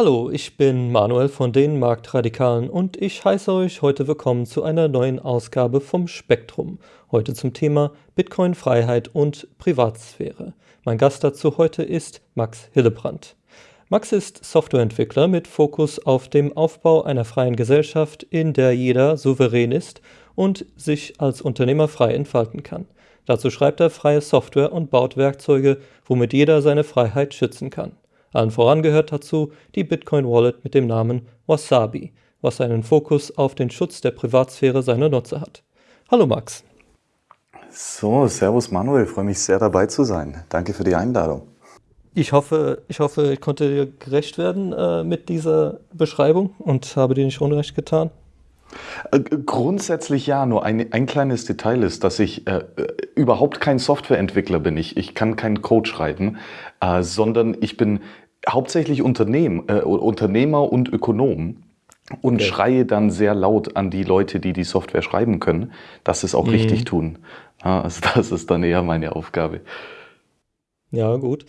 Hallo, ich bin Manuel von den Marktradikalen und ich heiße euch heute willkommen zu einer neuen Ausgabe vom Spektrum. Heute zum Thema Bitcoin, Freiheit und Privatsphäre. Mein Gast dazu heute ist Max Hillebrand. Max ist Softwareentwickler mit Fokus auf dem Aufbau einer freien Gesellschaft, in der jeder souverän ist und sich als Unternehmer frei entfalten kann. Dazu schreibt er freie Software und baut Werkzeuge, womit jeder seine Freiheit schützen kann. Allen voran gehört dazu die Bitcoin Wallet mit dem Namen Wasabi, was einen Fokus auf den Schutz der Privatsphäre seiner Nutzer hat. Hallo Max. So, Servus Manuel, freue mich sehr dabei zu sein. Danke für die Einladung. Ich hoffe, ich hoffe, ich konnte dir gerecht werden äh, mit dieser Beschreibung und habe dir nicht unrecht getan. Äh, grundsätzlich ja, nur ein, ein kleines Detail ist, dass ich äh, überhaupt kein Softwareentwickler bin. Ich, ich kann keinen Code schreiben, äh, sondern ich bin hauptsächlich Unternehm, äh, Unternehmer und Ökonom und okay. schreie dann sehr laut an die Leute, die die Software schreiben können, dass sie es auch mhm. richtig tun. Ja, also das ist dann eher meine Aufgabe. Ja, gut.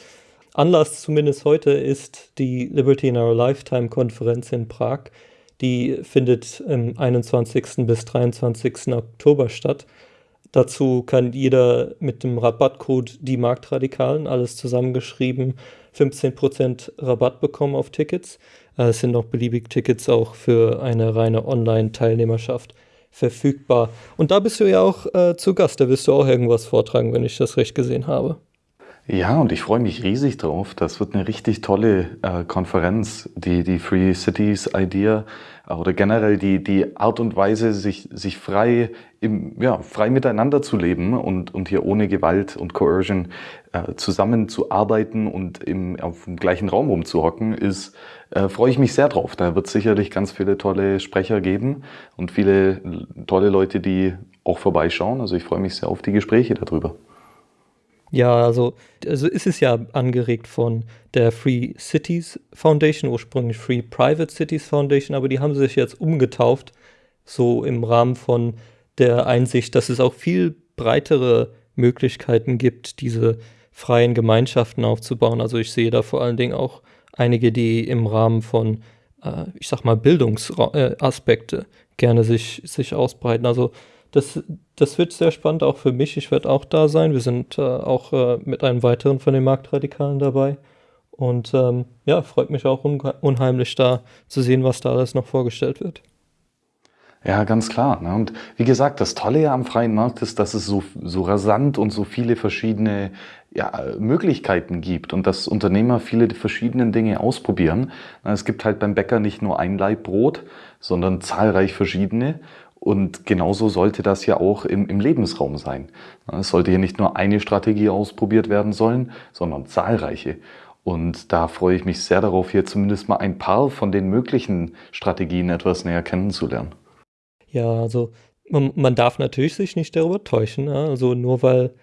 Anlass zumindest heute ist die Liberty in Our Lifetime Konferenz in Prag. Die findet im 21. bis 23. Oktober statt. Dazu kann jeder mit dem Rabattcode die Marktradikalen, alles zusammengeschrieben, 15% Rabatt bekommen auf Tickets. Äh, es sind noch beliebig Tickets auch für eine reine Online-Teilnehmerschaft verfügbar. Und da bist du ja auch äh, zu Gast, da wirst du auch irgendwas vortragen, wenn ich das recht gesehen habe. Ja, und ich freue mich riesig drauf. Das wird eine richtig tolle äh, Konferenz, die, die Free Cities Idea äh, oder generell die, die Art und Weise, sich, sich frei, im, ja, frei miteinander zu leben und, und hier ohne Gewalt und Coercion äh, zusammenzuarbeiten und im, auf dem gleichen Raum rumzuhocken, ist, äh, freue ich mich sehr drauf. Da wird sicherlich ganz viele tolle Sprecher geben und viele tolle Leute, die auch vorbeischauen. Also ich freue mich sehr auf die Gespräche darüber. Ja, also, also ist es ja angeregt von der Free Cities Foundation, ursprünglich Free Private Cities Foundation, aber die haben sich jetzt umgetauft, so im Rahmen von der Einsicht, dass es auch viel breitere Möglichkeiten gibt, diese freien Gemeinschaften aufzubauen. Also ich sehe da vor allen Dingen auch einige, die im Rahmen von, äh, ich sag mal, Bildungsaspekte äh, gerne sich, sich ausbreiten. Also das, das wird sehr spannend auch für mich. Ich werde auch da sein. Wir sind äh, auch äh, mit einem weiteren von den Marktradikalen dabei. Und ähm, ja, freut mich auch unheimlich da zu sehen, was da alles noch vorgestellt wird. Ja, ganz klar. Ne? Und wie gesagt, das Tolle ja am freien Markt ist, dass es so, so rasant und so viele verschiedene ja, Möglichkeiten gibt und dass Unternehmer viele verschiedene Dinge ausprobieren. Es gibt halt beim Bäcker nicht nur ein Laib Brot, sondern zahlreich verschiedene. Und genauso sollte das ja auch im, im Lebensraum sein. Es sollte hier nicht nur eine Strategie ausprobiert werden sollen, sondern zahlreiche. Und da freue ich mich sehr darauf, hier zumindest mal ein paar von den möglichen Strategien etwas näher kennenzulernen. Ja, also man, man darf natürlich sich nicht darüber täuschen. Also nur weil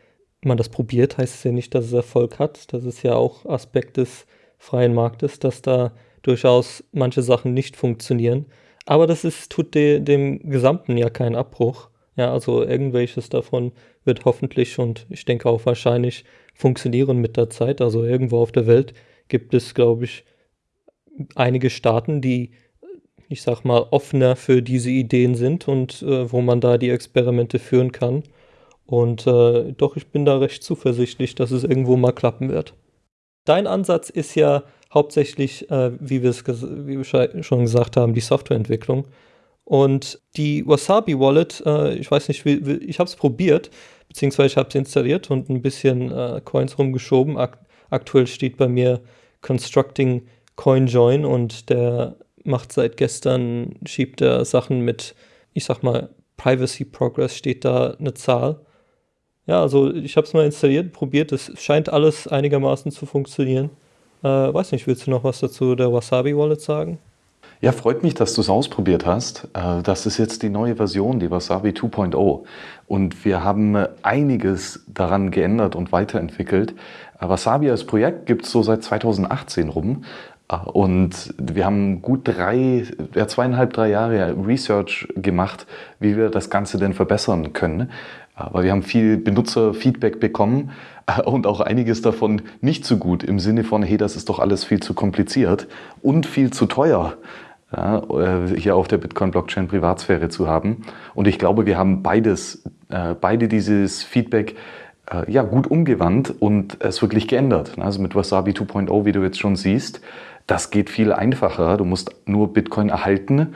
man das probiert, heißt es ja nicht, dass es Erfolg hat. Das ist ja auch Aspekt des freien Marktes, dass da durchaus manche Sachen nicht funktionieren. Aber das ist, tut de, dem Gesamten ja keinen Abbruch. Ja, also irgendwelches davon wird hoffentlich und ich denke auch wahrscheinlich funktionieren mit der Zeit. Also irgendwo auf der Welt gibt es, glaube ich, einige Staaten, die, ich sag mal, offener für diese Ideen sind und äh, wo man da die Experimente führen kann. Und äh, doch, ich bin da recht zuversichtlich, dass es irgendwo mal klappen wird. Dein Ansatz ist ja hauptsächlich, äh, wie, wir es wie wir schon gesagt haben, die Softwareentwicklung. Und die Wasabi Wallet, äh, ich weiß nicht, wie, wie, ich habe es probiert, beziehungsweise ich habe es installiert und ein bisschen äh, Coins rumgeschoben. Ak aktuell steht bei mir Constructing CoinJoin und der macht seit gestern, schiebt er Sachen mit, ich sag mal, Privacy Progress steht da eine Zahl. Ja, also ich habe es mal installiert, probiert, es scheint alles einigermaßen zu funktionieren. Äh, weiß nicht, willst du noch was dazu der Wasabi Wallet sagen? Ja, freut mich, dass du es ausprobiert hast. Äh, das ist jetzt die neue Version, die Wasabi 2.0. Und wir haben äh, einiges daran geändert und weiterentwickelt. Äh, Wasabi als Projekt gibt es so seit 2018 rum. Und wir haben gut drei, ja, zweieinhalb, drei Jahre Research gemacht, wie wir das Ganze denn verbessern können. Aber wir haben viel Benutzerfeedback bekommen und auch einiges davon nicht so gut im Sinne von, hey, das ist doch alles viel zu kompliziert und viel zu teuer. Ja, äh, hier auf der Bitcoin-Blockchain Privatsphäre zu haben. Und ich glaube, wir haben beides, äh, beide dieses Feedback äh, ja, gut umgewandt und es wirklich geändert. Also mit Wasabi 2.0, wie du jetzt schon siehst, das geht viel einfacher. Du musst nur Bitcoin erhalten,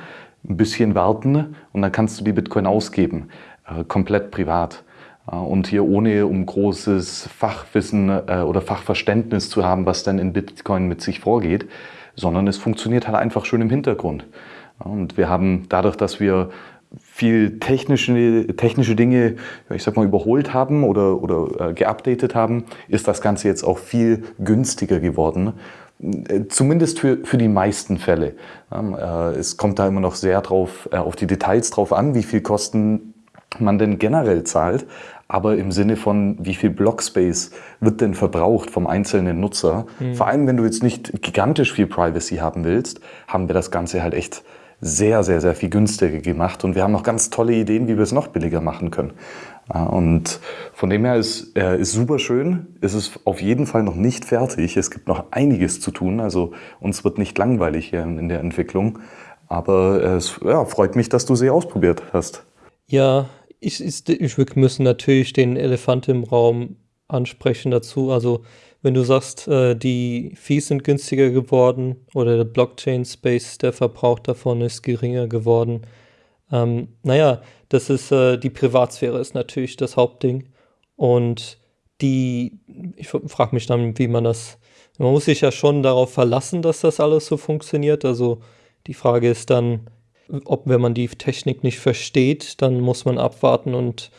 ein bisschen warten und dann kannst du die Bitcoin ausgeben, äh, komplett privat. Äh, und hier ohne um großes Fachwissen äh, oder Fachverständnis zu haben, was dann in Bitcoin mit sich vorgeht, sondern es funktioniert halt einfach schön im Hintergrund. Und wir haben dadurch, dass wir viel technische, technische Dinge, ich sag mal, überholt haben oder, oder äh, geupdatet haben, ist das Ganze jetzt auch viel günstiger geworden. Äh, zumindest für, für die meisten Fälle. Ähm, äh, es kommt da immer noch sehr drauf, äh, auf die Details drauf an, wie viel Kosten man denn generell zahlt, aber im Sinne von, wie viel Blockspace wird denn verbraucht vom einzelnen Nutzer. Mhm. Vor allem, wenn du jetzt nicht gigantisch viel Privacy haben willst, haben wir das Ganze halt echt sehr, sehr, sehr viel günstiger gemacht und wir haben noch ganz tolle Ideen, wie wir es noch billiger machen können. Und von dem her ist, äh, ist super schön. Es ist auf jeden Fall noch nicht fertig. Es gibt noch einiges zu tun. Also uns wird nicht langweilig hier in der Entwicklung. Aber es ja, freut mich, dass du sie ausprobiert hast. Ja, ich, ich, ich müssen natürlich den Elefant im Raum ansprechen dazu. Also wenn du sagst, äh, die Fees sind günstiger geworden oder der Blockchain-Space, der Verbrauch davon ist geringer geworden. Ähm, naja, das ist, äh, die Privatsphäre ist natürlich das Hauptding. Und die, ich frage mich dann, wie man das, man muss sich ja schon darauf verlassen, dass das alles so funktioniert. Also die Frage ist dann, ob wenn man die Technik nicht versteht, dann muss man abwarten und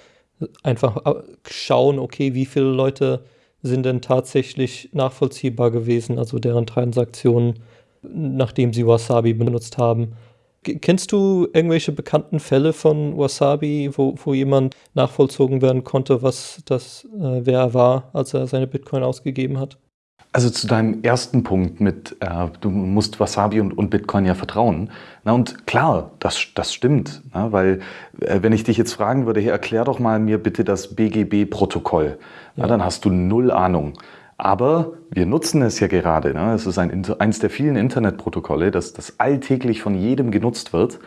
einfach äh, schauen, okay, wie viele Leute sind denn tatsächlich nachvollziehbar gewesen, also deren Transaktionen, nachdem sie Wasabi benutzt haben. Kennst du irgendwelche bekannten Fälle von Wasabi, wo, wo jemand nachvollzogen werden konnte, was das, äh, wer er war, als er seine Bitcoin ausgegeben hat? Also zu deinem ersten Punkt mit, äh, du musst Wasabi und, und Bitcoin ja vertrauen. Na und klar, das, das stimmt, na, weil äh, wenn ich dich jetzt fragen würde, hey, erklär doch mal mir bitte das BGB-Protokoll, ja. dann hast du null Ahnung. Aber wir nutzen es ja gerade. Ne? Es ist ein, eins der vielen Internetprotokolle, das, das alltäglich von jedem genutzt wird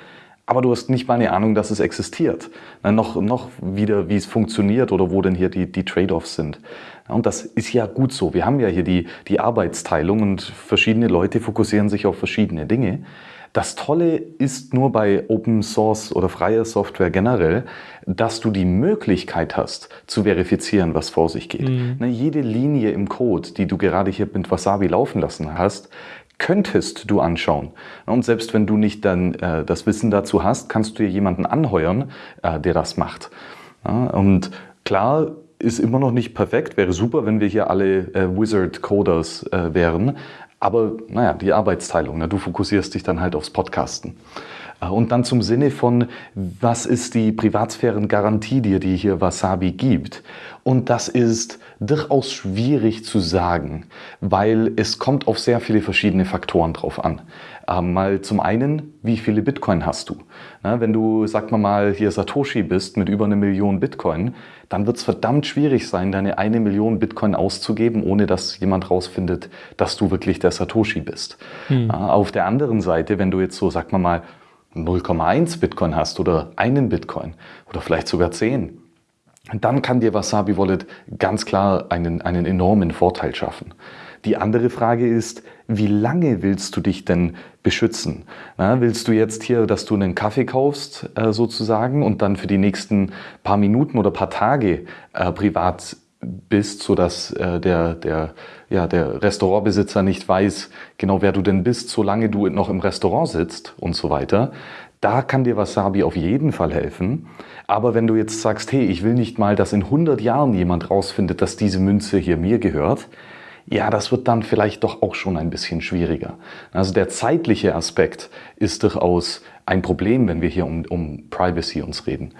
aber du hast nicht mal eine Ahnung, dass es existiert. Na, noch, noch wieder, wie es funktioniert oder wo denn hier die, die Trade-offs sind. Und das ist ja gut so. Wir haben ja hier die, die Arbeitsteilung und verschiedene Leute fokussieren sich auf verschiedene Dinge. Das Tolle ist nur bei Open Source oder freier Software generell, dass du die Möglichkeit hast, zu verifizieren, was vor sich geht. Mhm. Ne, jede Linie im Code, die du gerade hier mit Wasabi laufen lassen hast, könntest du anschauen. Und selbst wenn du nicht dann äh, das Wissen dazu hast, kannst du dir jemanden anheuern, äh, der das macht. Ja, und klar, ist immer noch nicht perfekt. Wäre super, wenn wir hier alle äh, Wizard-Coders äh, wären. Aber naja, die Arbeitsteilung. Ne? Du fokussierst dich dann halt aufs Podcasten. Äh, und dann zum Sinne von, was ist die Privatsphärengarantie, die hier Wasabi gibt? Und das ist durchaus schwierig zu sagen, weil es kommt auf sehr viele verschiedene Faktoren drauf an. Ähm, mal zum einen, wie viele Bitcoin hast du? Na, wenn du, sag mal mal, hier Satoshi bist mit über eine Million Bitcoin, dann wird es verdammt schwierig sein, deine eine Million Bitcoin auszugeben, ohne dass jemand rausfindet, dass du wirklich der Satoshi bist. Hm. Äh, auf der anderen Seite, wenn du jetzt so, sag mal mal, 0,1 Bitcoin hast oder einen Bitcoin oder vielleicht sogar 10, dann kann dir Wasabi Wallet ganz klar einen, einen enormen Vorteil schaffen. Die andere Frage ist, wie lange willst du dich denn beschützen? Na, willst du jetzt hier, dass du einen Kaffee kaufst äh, sozusagen und dann für die nächsten paar Minuten oder paar Tage äh, privat bist, sodass äh, der, der, ja, der Restaurantbesitzer nicht weiß, genau wer du denn bist, solange du noch im Restaurant sitzt und so weiter. Da kann dir Wasabi auf jeden Fall helfen. Aber wenn du jetzt sagst, hey, ich will nicht mal, dass in 100 Jahren jemand rausfindet, dass diese Münze hier mir gehört, ja, das wird dann vielleicht doch auch schon ein bisschen schwieriger. Also der zeitliche Aspekt ist durchaus ein Problem, wenn wir hier um, um Privacy uns reden.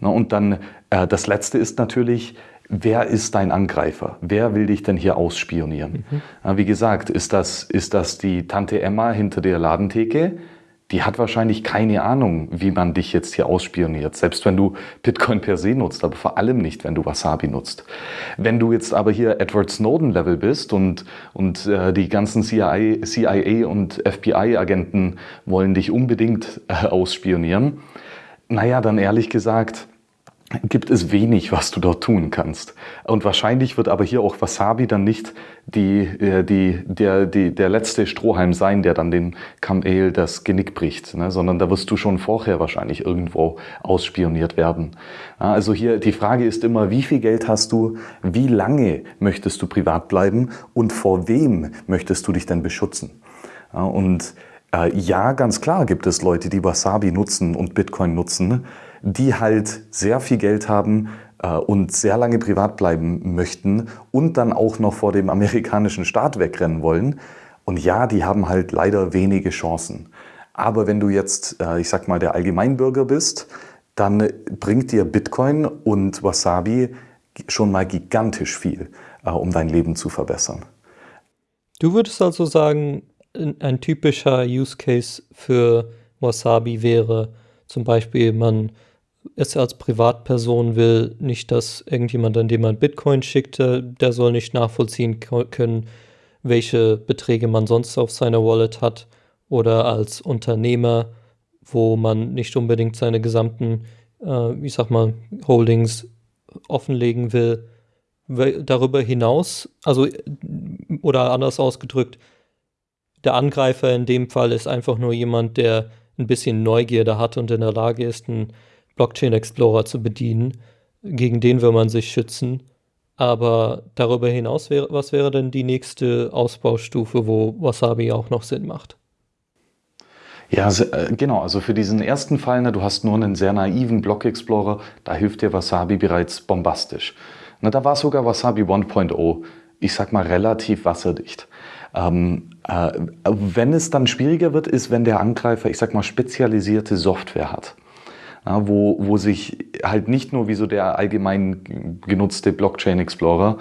Und dann äh, das Letzte ist natürlich, wer ist dein Angreifer? Wer will dich denn hier ausspionieren? Mhm. Wie gesagt, ist das, ist das die Tante Emma hinter der Ladentheke? Die hat wahrscheinlich keine Ahnung, wie man dich jetzt hier ausspioniert. Selbst wenn du Bitcoin per se nutzt, aber vor allem nicht, wenn du Wasabi nutzt. Wenn du jetzt aber hier Edward Snowden-Level bist und, und äh, die ganzen CIA, CIA und FBI-Agenten wollen dich unbedingt äh, ausspionieren, naja, dann ehrlich gesagt, gibt es wenig, was du dort tun kannst. Und wahrscheinlich wird aber hier auch Wasabi dann nicht die, äh, die, der, die, der letzte Strohhalm sein, der dann dem Kamel das Genick bricht, ne? sondern da wirst du schon vorher wahrscheinlich irgendwo ausspioniert werden. Also hier die Frage ist immer, wie viel Geld hast du, wie lange möchtest du privat bleiben und vor wem möchtest du dich denn beschützen? Und äh, ja, ganz klar gibt es Leute, die Wasabi nutzen und Bitcoin nutzen, die halt sehr viel Geld haben äh, und sehr lange privat bleiben möchten und dann auch noch vor dem amerikanischen Staat wegrennen wollen. Und ja, die haben halt leider wenige Chancen. Aber wenn du jetzt, äh, ich sag mal, der Allgemeinbürger bist, dann bringt dir Bitcoin und Wasabi schon mal gigantisch viel, äh, um dein Leben zu verbessern. Du würdest also sagen, ein typischer Use Case für Wasabi wäre zum Beispiel, man es als Privatperson will, nicht, dass irgendjemand, an dem man Bitcoin schickte, der soll nicht nachvollziehen können, welche Beträge man sonst auf seiner Wallet hat. Oder als Unternehmer, wo man nicht unbedingt seine gesamten, äh, ich sag mal, Holdings offenlegen will. Darüber hinaus, also, oder anders ausgedrückt, der Angreifer in dem Fall ist einfach nur jemand, der ein bisschen Neugierde hat und in der Lage ist, ein Blockchain Explorer zu bedienen. Gegen den will man sich schützen. Aber darüber hinaus, wäre, was wäre denn die nächste Ausbaustufe, wo Wasabi auch noch Sinn macht? Ja, äh, genau. Also für diesen ersten Fall, ne, du hast nur einen sehr naiven Block Explorer, da hilft dir Wasabi bereits bombastisch. Na, da war sogar Wasabi 1.0, ich sag mal, relativ wasserdicht. Ähm, äh, wenn es dann schwieriger wird, ist, wenn der Angreifer, ich sag mal, spezialisierte Software hat ja, wo, wo sich halt nicht nur wie so der allgemein genutzte Blockchain Explorer,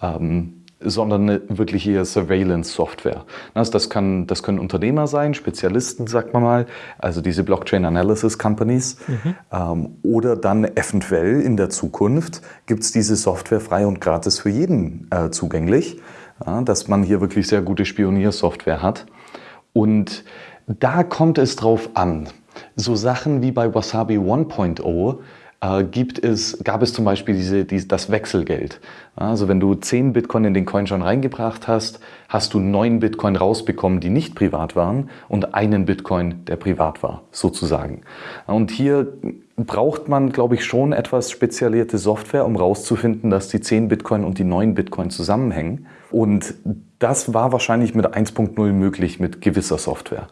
ähm, sondern eine wirkliche Surveillance-Software. Das, das, kann, das können Unternehmer sein, Spezialisten, sagt man mal, also diese Blockchain Analysis Companies. Mhm. Ähm, oder dann eventuell in der Zukunft gibt es diese Software frei und gratis für jeden äh, zugänglich, ja, dass man hier wirklich sehr gute Spioniersoftware hat. Und da kommt es drauf an. So Sachen wie bei Wasabi 1.0 äh, gibt es, gab es zum Beispiel diese, die, das Wechselgeld. Also wenn du 10 Bitcoin in den Coin schon reingebracht hast, hast du 9 Bitcoin rausbekommen, die nicht privat waren und einen Bitcoin, der privat war, sozusagen. Und hier braucht man, glaube ich, schon etwas spezialisierte Software, um rauszufinden, dass die 10 Bitcoin und die 9 Bitcoin zusammenhängen. Und das war wahrscheinlich mit 1.0 möglich mit gewisser Software.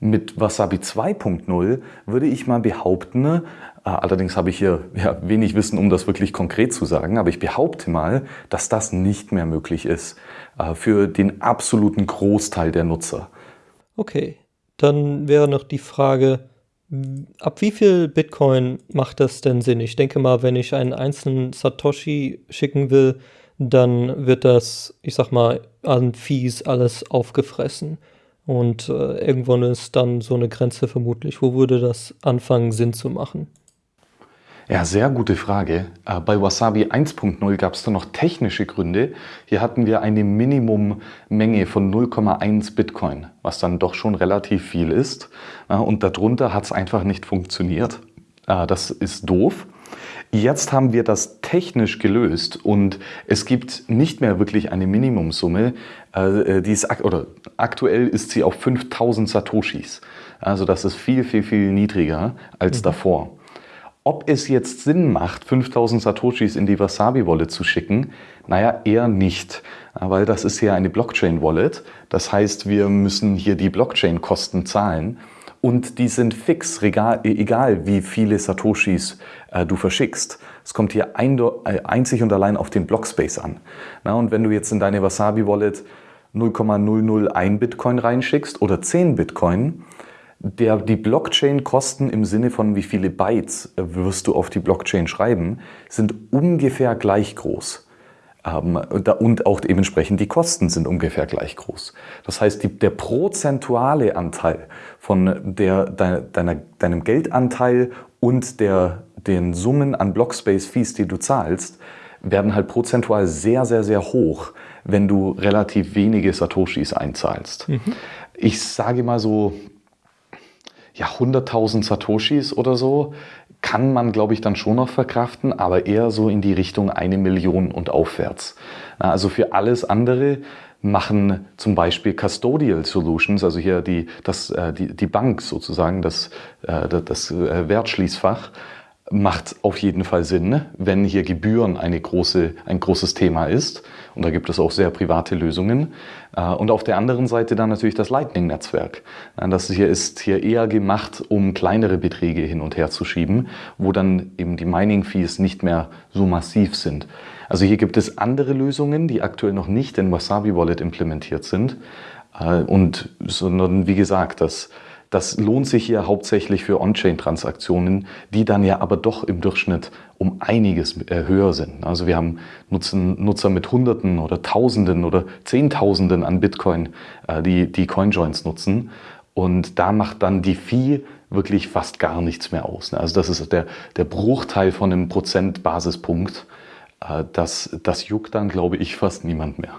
Mit Wasabi 2.0 würde ich mal behaupten, äh, allerdings habe ich hier ja, wenig Wissen, um das wirklich konkret zu sagen, aber ich behaupte mal, dass das nicht mehr möglich ist äh, für den absoluten Großteil der Nutzer. Okay, dann wäre noch die Frage, ab wie viel Bitcoin macht das denn Sinn? Ich denke mal, wenn ich einen einzelnen Satoshi schicken will, dann wird das, ich sag mal, an Fees alles aufgefressen. Und äh, irgendwann ist dann so eine Grenze vermutlich. Wo würde das anfangen, Sinn zu machen? Ja, sehr gute Frage. Äh, bei Wasabi 1.0 gab es da noch technische Gründe. Hier hatten wir eine Minimummenge von 0,1 Bitcoin, was dann doch schon relativ viel ist. Äh, und darunter hat es einfach nicht funktioniert. Äh, das ist doof. Jetzt haben wir das technisch gelöst und es gibt nicht mehr wirklich eine Minimumsumme. Äh, die ist, oder aktuell ist sie auf 5000 Satoshis. Also das ist viel, viel, viel niedriger als mhm. davor. Ob es jetzt Sinn macht, 5000 Satoshis in die Wasabi-Wallet zu schicken, naja, eher nicht, weil das ist ja eine Blockchain-Wallet. Das heißt, wir müssen hier die Blockchain-Kosten zahlen und die sind fix, egal wie viele Satoshis äh, du verschickst. Es kommt hier ein, äh, einzig und allein auf den Blockspace an. Na, und wenn du jetzt in deine Wasabi-Wallet 0,001 Bitcoin reinschickst oder 10 Bitcoin, der, die Blockchain-Kosten im Sinne von wie viele Bytes äh, wirst du auf die Blockchain schreiben, sind ungefähr gleich groß. Und auch dementsprechend die Kosten sind ungefähr gleich groß. Das heißt, die, der prozentuale Anteil von der, deiner, deinem Geldanteil und der, den Summen an Blockspace-Fees, die du zahlst, werden halt prozentual sehr, sehr, sehr hoch, wenn du relativ wenige Satoshis einzahlst. Mhm. Ich sage mal so, ja, 100.000 Satoshis oder so kann man, glaube ich, dann schon noch verkraften, aber eher so in die Richtung eine Million und aufwärts. Also für alles andere machen zum Beispiel Custodial Solutions, also hier die, das, äh, die, die Bank sozusagen, das, äh, das äh, Wertschließfach, macht auf jeden Fall Sinn, wenn hier Gebühren eine große, ein großes Thema ist. Und da gibt es auch sehr private Lösungen. Äh, und auf der anderen Seite dann natürlich das Lightning-Netzwerk. Das hier ist hier eher gemacht, um kleinere Beträge hin und her zu schieben, wo dann eben die Mining-Fees nicht mehr so massiv sind. Also hier gibt es andere Lösungen, die aktuell noch nicht in Wasabi Wallet implementiert sind. Äh, und sondern wie gesagt, das das lohnt sich hier hauptsächlich für On-Chain-Transaktionen, die dann ja aber doch im Durchschnitt um einiges äh, höher sind. Also wir haben Nutzer mit Hunderten oder Tausenden oder Zehntausenden an Bitcoin, äh, die die CoinJoins nutzen. Und da macht dann die Fee wirklich fast gar nichts mehr aus. Ne? Also das ist der, der Bruchteil von einem Prozentbasispunkt. Äh, das, das juckt dann, glaube ich, fast niemand mehr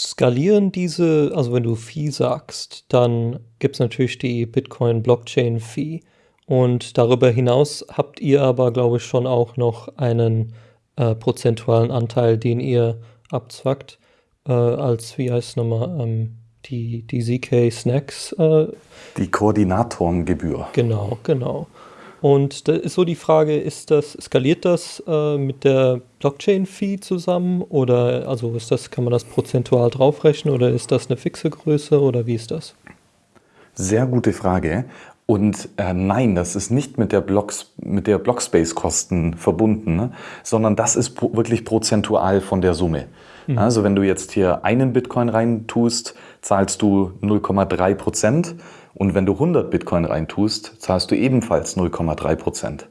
skalieren diese, also wenn du Fee sagst, dann gibt es natürlich die Bitcoin Blockchain Fee. Und darüber hinaus habt ihr aber, glaube ich, schon auch noch einen äh, prozentualen Anteil, den ihr abzwackt, äh, als, wie heißt es nochmal, ähm, die, die ZK Snacks. Äh, die Koordinatorengebühr. Genau, genau. Und da ist so die Frage, ist das, skaliert das äh, mit der Blockchain-Fee zusammen oder also ist das, kann man das prozentual draufrechnen oder ist das eine fixe Größe oder wie ist das? Sehr gute Frage. Und äh, nein, das ist nicht mit der, Blocks, mit der Blockspace-Kosten verbunden, ne? sondern das ist pro, wirklich prozentual von der Summe. Mhm. Also wenn du jetzt hier einen Bitcoin rein tust, zahlst du 0,3 Prozent und wenn du 100 Bitcoin reintust, zahlst du ebenfalls 0,3 Prozent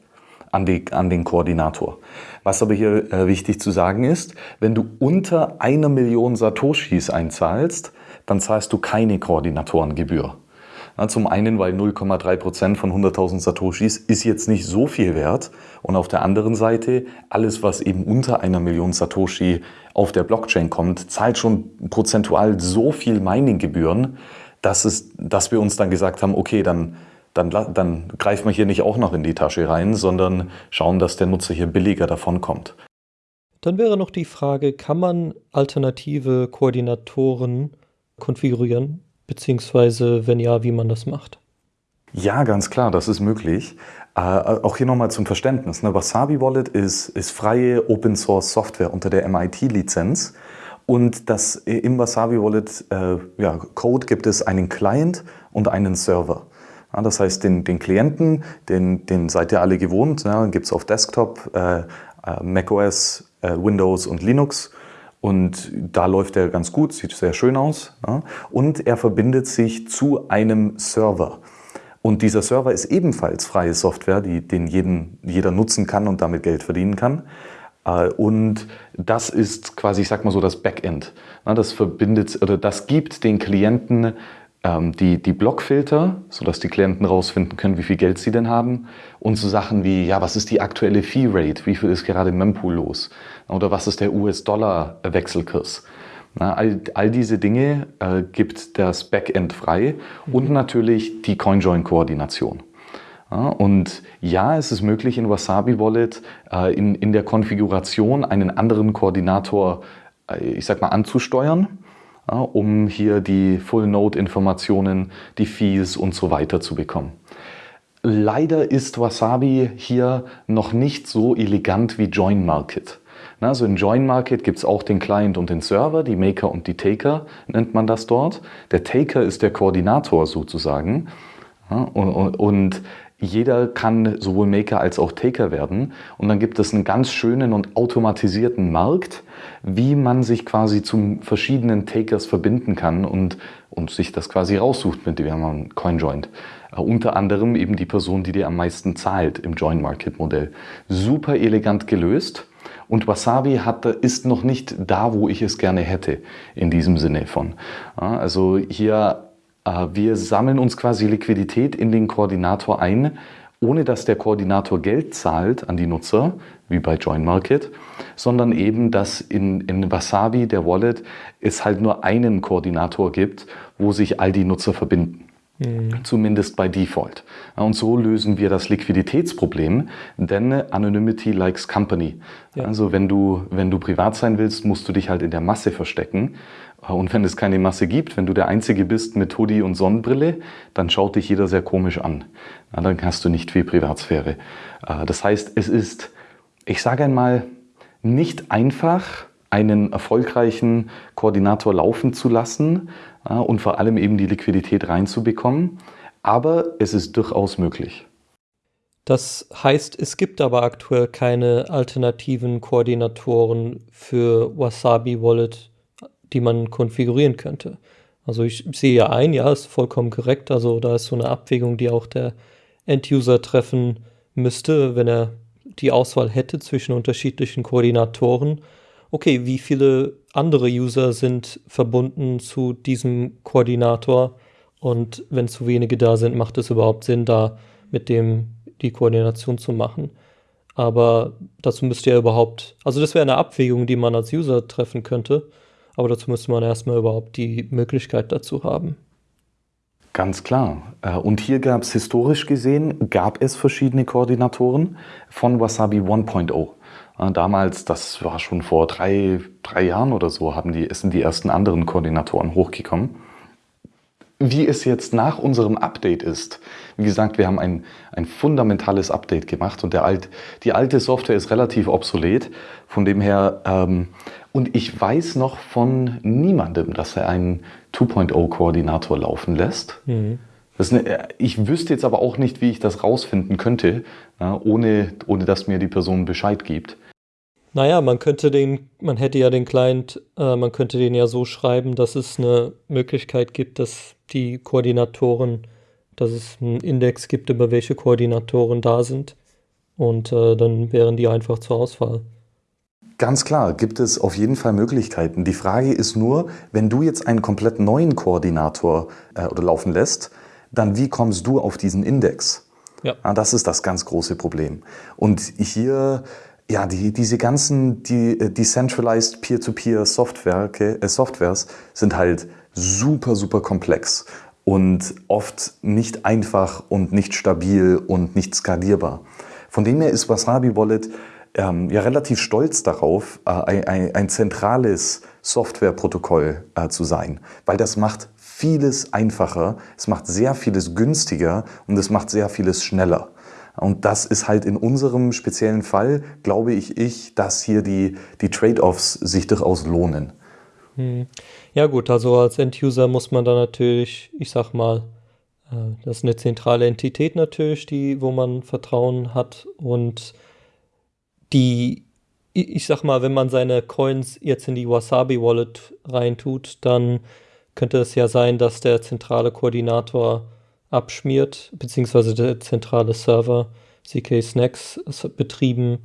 an, an den Koordinator. Was aber hier äh, wichtig zu sagen ist, wenn du unter einer Million Satoshis einzahlst, dann zahlst du keine Koordinatorengebühr. Na, zum einen, weil 0,3 Prozent von 100.000 Satoshis ist jetzt nicht so viel wert. Und auf der anderen Seite, alles, was eben unter einer Million Satoshi auf der Blockchain kommt, zahlt schon prozentual so viel Mining-Gebühren, dass, es, dass wir uns dann gesagt haben, okay, dann, dann, dann greifen wir hier nicht auch noch in die Tasche rein, sondern schauen, dass der Nutzer hier billiger davonkommt. Dann wäre noch die Frage, kann man alternative Koordinatoren konfigurieren, beziehungsweise wenn ja, wie man das macht? Ja, ganz klar, das ist möglich. Äh, auch hier nochmal zum Verständnis. Ne? Wasabi Wallet ist, ist freie Open Source Software unter der MIT-Lizenz. Und das im Wasabi Wallet äh, ja, Code gibt es einen Client und einen Server. Ja, das heißt, den, den Klienten, den, den seid ihr alle gewohnt, ja, gibt es auf Desktop, äh, äh macOS, äh, Windows und Linux. Und da läuft er ganz gut, sieht sehr schön aus. Ja. Und er verbindet sich zu einem Server. Und dieser Server ist ebenfalls freie Software, die, den jeden, jeder nutzen kann und damit Geld verdienen kann. Äh, und das ist quasi, ich sag mal so, das Backend. Das verbindet oder das gibt den Klienten ähm, die, die Blockfilter, sodass die Klienten rausfinden können, wie viel Geld sie denn haben. Und so Sachen wie, ja, was ist die aktuelle Fee-Rate? Wie viel ist gerade im Mempool los? Oder was ist der US-Dollar-Wechselkurs? all, all diese Dinge äh, gibt das Backend frei und natürlich die CoinJoin-Koordination. Und ja, es ist möglich in Wasabi Wallet äh, in, in der Konfiguration einen anderen Koordinator, äh, ich sag mal, anzusteuern, um hier die Full Node Informationen, die Fees und so weiter zu bekommen. Leider ist Wasabi hier noch nicht so elegant wie Join Market. Also in Join Market gibt es auch den Client und den Server, die Maker und die Taker nennt man das dort. Der Taker ist der Koordinator sozusagen. Und, und, und jeder kann sowohl Maker als auch Taker werden. Und dann gibt es einen ganz schönen und automatisierten Markt, wie man sich quasi zu verschiedenen Takers verbinden kann und, und sich das quasi raussucht mit dem CoinJoint. Äh, unter anderem eben die Person, die dir am meisten zahlt im Join Market Modell. Super elegant gelöst. Und Wasabi hat, ist noch nicht da, wo ich es gerne hätte, in diesem Sinne von. Also hier, wir sammeln uns quasi Liquidität in den Koordinator ein, ohne dass der Koordinator Geld zahlt an die Nutzer, wie bei Join Market, sondern eben, dass in, in Wasabi, der Wallet, es halt nur einen Koordinator gibt, wo sich all die Nutzer verbinden. Mhm. Zumindest bei Default. Und so lösen wir das Liquiditätsproblem, denn Anonymity likes company. Ja. Also wenn du, wenn du privat sein willst, musst du dich halt in der Masse verstecken. Und wenn es keine Masse gibt, wenn du der Einzige bist mit Hoodie und Sonnenbrille, dann schaut dich jeder sehr komisch an. Dann hast du nicht viel Privatsphäre. Äh, das heißt, es ist, ich sage einmal, nicht einfach, einen erfolgreichen Koordinator laufen zu lassen und vor allem eben die Liquidität reinzubekommen. Aber es ist durchaus möglich. Das heißt, es gibt aber aktuell keine alternativen Koordinatoren für Wasabi Wallet, die man konfigurieren könnte. Also ich sehe ja ein, ja, ist vollkommen korrekt. Also da ist so eine Abwägung, die auch der End-User treffen müsste, wenn er die Auswahl hätte zwischen unterschiedlichen Koordinatoren okay, wie viele andere User sind verbunden zu diesem Koordinator und wenn zu wenige da sind, macht es überhaupt Sinn, da mit dem die Koordination zu machen. Aber dazu müsste ja überhaupt, also das wäre eine Abwägung, die man als User treffen könnte, aber dazu müsste man erstmal überhaupt die Möglichkeit dazu haben. Ganz klar. Äh, und hier gab es historisch gesehen, gab es verschiedene Koordinatoren von Wasabi 1.0. Äh, damals, das war schon vor drei, drei Jahren oder so, haben die, sind die ersten anderen Koordinatoren hochgekommen. Wie es jetzt nach unserem Update ist, wie gesagt, wir haben ein, ein fundamentales Update gemacht und der alt, die alte Software ist relativ obsolet. Von dem her, ähm, und ich weiß noch von niemandem, dass er einen 2.0-Koordinator laufen lässt. Mhm. Eine, ich wüsste jetzt aber auch nicht, wie ich das rausfinden könnte, ohne, ohne dass mir die Person Bescheid gibt. Naja, man könnte den, man hätte ja den Client, äh, man könnte den ja so schreiben, dass es eine Möglichkeit gibt, dass die Koordinatoren, dass es einen Index gibt, über welche Koordinatoren da sind. Und äh, dann wären die einfach zur Auswahl. Ganz klar, gibt es auf jeden Fall Möglichkeiten. Die Frage ist nur, wenn du jetzt einen komplett neuen Koordinator äh, oder laufen lässt, dann wie kommst du auf diesen Index? Ja. Ah, das ist das ganz große Problem. Und hier ja, die, diese ganzen die, äh, Decentralized Peer-to-Peer äh, Softwares sind halt super, super komplex und oft nicht einfach und nicht stabil und nicht skalierbar. Von dem her ist Wasabi Wallet ähm, ja relativ stolz darauf, äh, ein, ein, zentrales Softwareprotokoll äh, zu sein, weil das macht vieles einfacher, es macht sehr vieles günstiger und es macht sehr vieles schneller. Und das ist halt in unserem speziellen Fall, glaube ich, ich, dass hier die, die Trade-offs sich durchaus lohnen. Hm. Ja gut, also als End-User muss man da natürlich, ich sag mal, äh, das ist eine zentrale Entität natürlich, die, wo man Vertrauen hat und die, ich sag mal, wenn man seine Coins jetzt in die Wasabi Wallet reintut, dann könnte es ja sein, dass der zentrale Koordinator abschmiert, beziehungsweise der zentrale Server CK Snacks betrieben,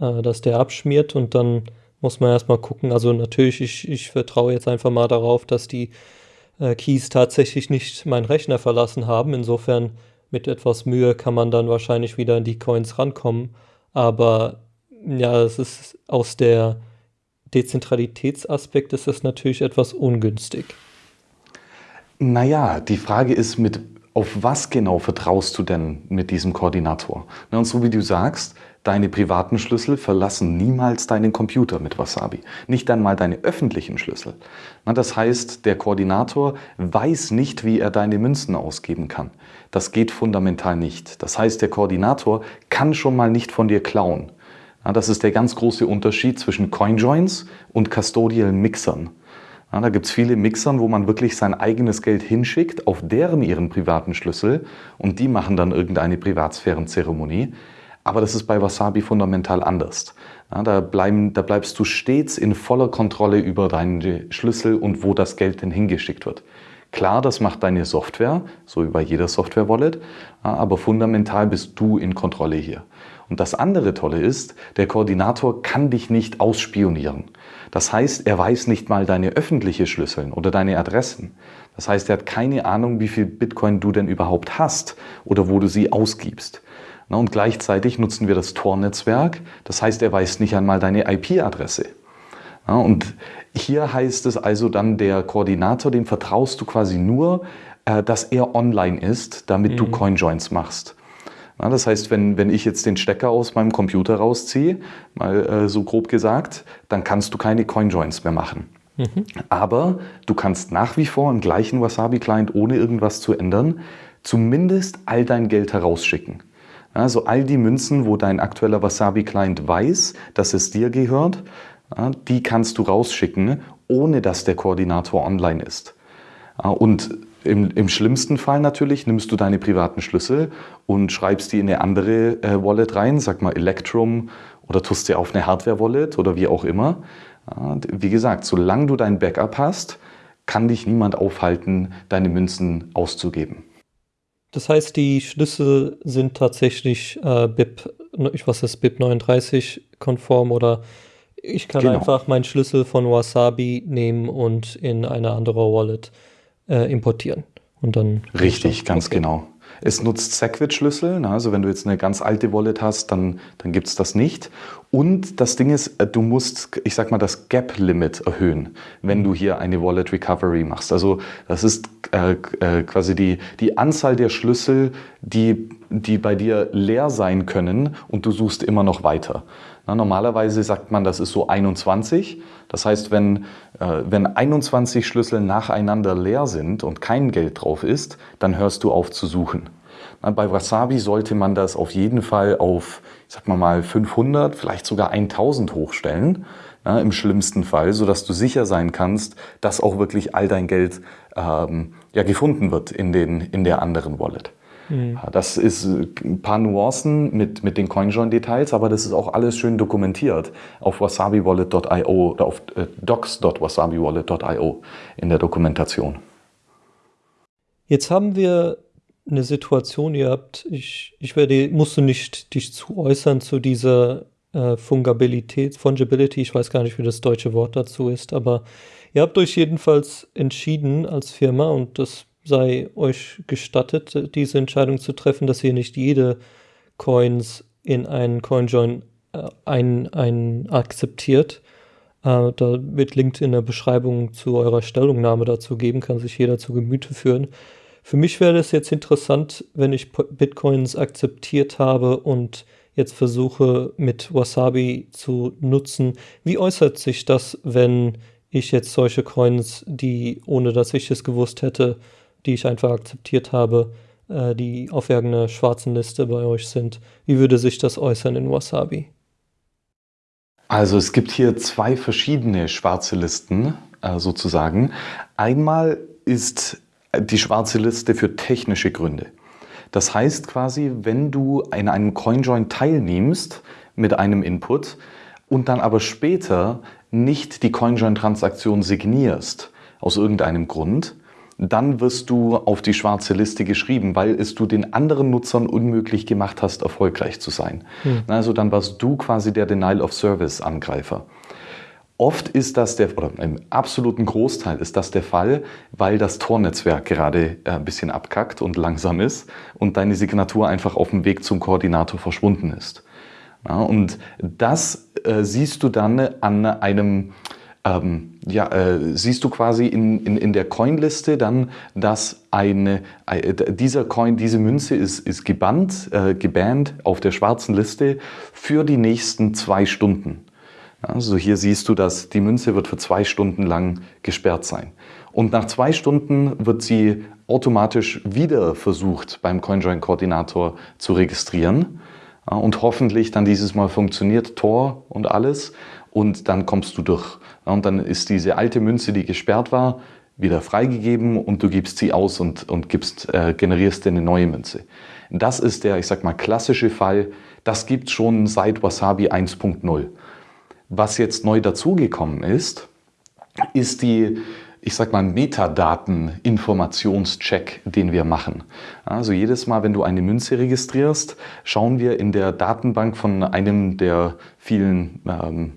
äh, dass der abschmiert und dann muss man erstmal gucken. Also natürlich, ich, ich vertraue jetzt einfach mal darauf, dass die äh, Keys tatsächlich nicht meinen Rechner verlassen haben. Insofern mit etwas Mühe kann man dann wahrscheinlich wieder in die Coins rankommen. Aber ja, es ist aus der Dezentralitätsaspekt ist es natürlich etwas ungünstig. Naja, die Frage ist, mit auf was genau vertraust du denn mit diesem Koordinator? Und so wie du sagst, deine privaten Schlüssel verlassen niemals deinen Computer mit Wasabi. Nicht einmal deine öffentlichen Schlüssel. Das heißt, der Koordinator weiß nicht, wie er deine Münzen ausgeben kann. Das geht fundamental nicht. Das heißt, der Koordinator kann schon mal nicht von dir klauen. Das ist der ganz große Unterschied zwischen CoinJoins und Custodial Mixern. Ja, da gibt es viele Mixern, wo man wirklich sein eigenes Geld hinschickt, auf deren ihren privaten Schlüssel und die machen dann irgendeine Privatsphärenzeremonie. Aber das ist bei Wasabi fundamental anders. Ja, da, bleiben, da bleibst du stets in voller Kontrolle über deine Schlüssel und wo das Geld denn hingeschickt wird. Klar, das macht deine Software, so wie bei jeder Software-Wallet, aber fundamental bist du in Kontrolle hier. Und das andere Tolle ist, der Koordinator kann dich nicht ausspionieren. Das heißt, er weiß nicht mal deine öffentliche Schlüsseln oder deine Adressen. Das heißt, er hat keine Ahnung, wie viel Bitcoin du denn überhaupt hast oder wo du sie ausgibst. Und gleichzeitig nutzen wir das Tor-Netzwerk. Das heißt, er weiß nicht einmal deine IP-Adresse. Und hier heißt es also dann, der Koordinator, dem vertraust du quasi nur, äh, dass er online ist, damit mhm. du CoinJoins machst. Ja, das heißt, wenn, wenn ich jetzt den Stecker aus meinem Computer rausziehe, mal äh, so grob gesagt, dann kannst du keine CoinJoins mehr machen. Mhm. Aber du kannst nach wie vor im gleichen Wasabi-Client, ohne irgendwas zu ändern, zumindest all dein Geld herausschicken. Also all die Münzen, wo dein aktueller Wasabi-Client weiß, dass es dir gehört, die kannst du rausschicken, ohne dass der Koordinator online ist. Und im, Im, schlimmsten Fall natürlich nimmst du deine privaten Schlüssel und schreibst die in eine andere äh, Wallet rein, sag mal Electrum oder tust sie auf eine Hardware-Wallet oder wie auch immer. Ja, wie gesagt, solange du dein Backup hast, kann dich niemand aufhalten, deine Münzen auszugeben. Das heißt, die Schlüssel sind tatsächlich äh, BIP, ich weiß es, BIP 39 konform oder ich kann genau. einfach meinen Schlüssel von Wasabi nehmen und in eine andere Wallet äh, importieren. Und dann Richtig, ganz okay. genau. Es nutzt Segwit-Schlüssel, ne? also wenn du jetzt eine ganz alte Wallet hast, dann, dann gibt es das nicht. Und das Ding ist, äh, du musst, ich sag mal, das Gap-Limit erhöhen, wenn du hier eine Wallet Recovery machst. Also das ist äh, äh, quasi die, die Anzahl der Schlüssel, die, die bei dir leer sein können und du suchst immer noch weiter. Na, normalerweise sagt man, das ist so 21. Das heißt, wenn, wenn 21 Schlüssel nacheinander leer sind und kein Geld drauf ist, dann hörst du auf zu suchen. Bei Wasabi sollte man das auf jeden Fall auf, ich sag mal mal, 500, vielleicht sogar 1000 hochstellen. Na, Im schlimmsten Fall, sodass du sicher sein kannst, dass auch wirklich all dein Geld ähm, ja, gefunden wird in, den, in der anderen Wallet. Mhm. Das ist ein paar Nuancen mit, mit den CoinJoin-Details, aber das ist auch alles schön dokumentiert auf wasabiwallet.io oder auf äh, docs.wasabiwallet.io in der Dokumentation. Jetzt haben wir eine Situation, ihr habt, ich, ich werde, musst du nicht dich zu äußern zu dieser äh, Fungabilität, Fungibility, ich weiß gar nicht, wie das deutsche Wort dazu ist, aber ihr habt euch jedenfalls entschieden als Firma und das sei euch gestattet, diese Entscheidung zu treffen, dass ihr nicht jede Coins in einen CoinJoin äh, ein, ein akzeptiert. Äh, da wird Link in der Beschreibung zu eurer Stellungnahme dazu geben, kann sich jeder zu Gemüte führen. Für mich wäre es jetzt interessant, wenn ich Bitcoins akzeptiert habe und jetzt versuche mit Wasabi zu nutzen. Wie äußert sich das, wenn ich jetzt solche Coins, die ohne dass ich es gewusst hätte, die ich einfach akzeptiert habe, äh, die auf irgendeiner schwarzen Liste bei euch sind. Wie würde sich das äußern in Wasabi? Also es gibt hier zwei verschiedene schwarze Listen äh, sozusagen. Einmal ist die schwarze Liste für technische Gründe. Das heißt quasi, wenn du in einem CoinJoin teilnimmst mit einem Input und dann aber später nicht die CoinJoin-Transaktion signierst, aus irgendeinem Grund, dann wirst du auf die schwarze Liste geschrieben, weil es du den anderen Nutzern unmöglich gemacht hast, erfolgreich zu sein. Hm. Also dann warst du quasi der Denial of Service Angreifer. Oft ist das der, oder im absoluten Großteil ist das der Fall, weil das Tornetzwerk gerade äh, ein bisschen abkackt und langsam ist und deine Signatur einfach auf dem Weg zum Koordinator verschwunden ist. Ja, und das äh, siehst du dann an einem ähm, ja, äh, siehst du quasi in, in, in der Coinliste dann, dass eine, äh, dieser Coin, diese Münze ist, ist gebannt, äh, gebannt auf der schwarzen Liste für die nächsten zwei Stunden. Also hier siehst du, dass die Münze wird für zwei Stunden lang gesperrt sein. Und nach zwei Stunden wird sie automatisch wieder versucht, beim CoinJoin-Koordinator zu registrieren. Und hoffentlich dann dieses Mal funktioniert Tor und alles und dann kommst du durch. Und dann ist diese alte Münze, die gesperrt war, wieder freigegeben und du gibst sie aus und, und gibst, äh, generierst dir eine neue Münze. Das ist der, ich sag mal, klassische Fall. Das gibt schon seit Wasabi 1.0. Was jetzt neu dazugekommen ist, ist die, ich sag mal, Metadaten-Informationscheck, den wir machen. Also jedes Mal, wenn du eine Münze registrierst, schauen wir in der Datenbank von einem der vielen ähm, äh,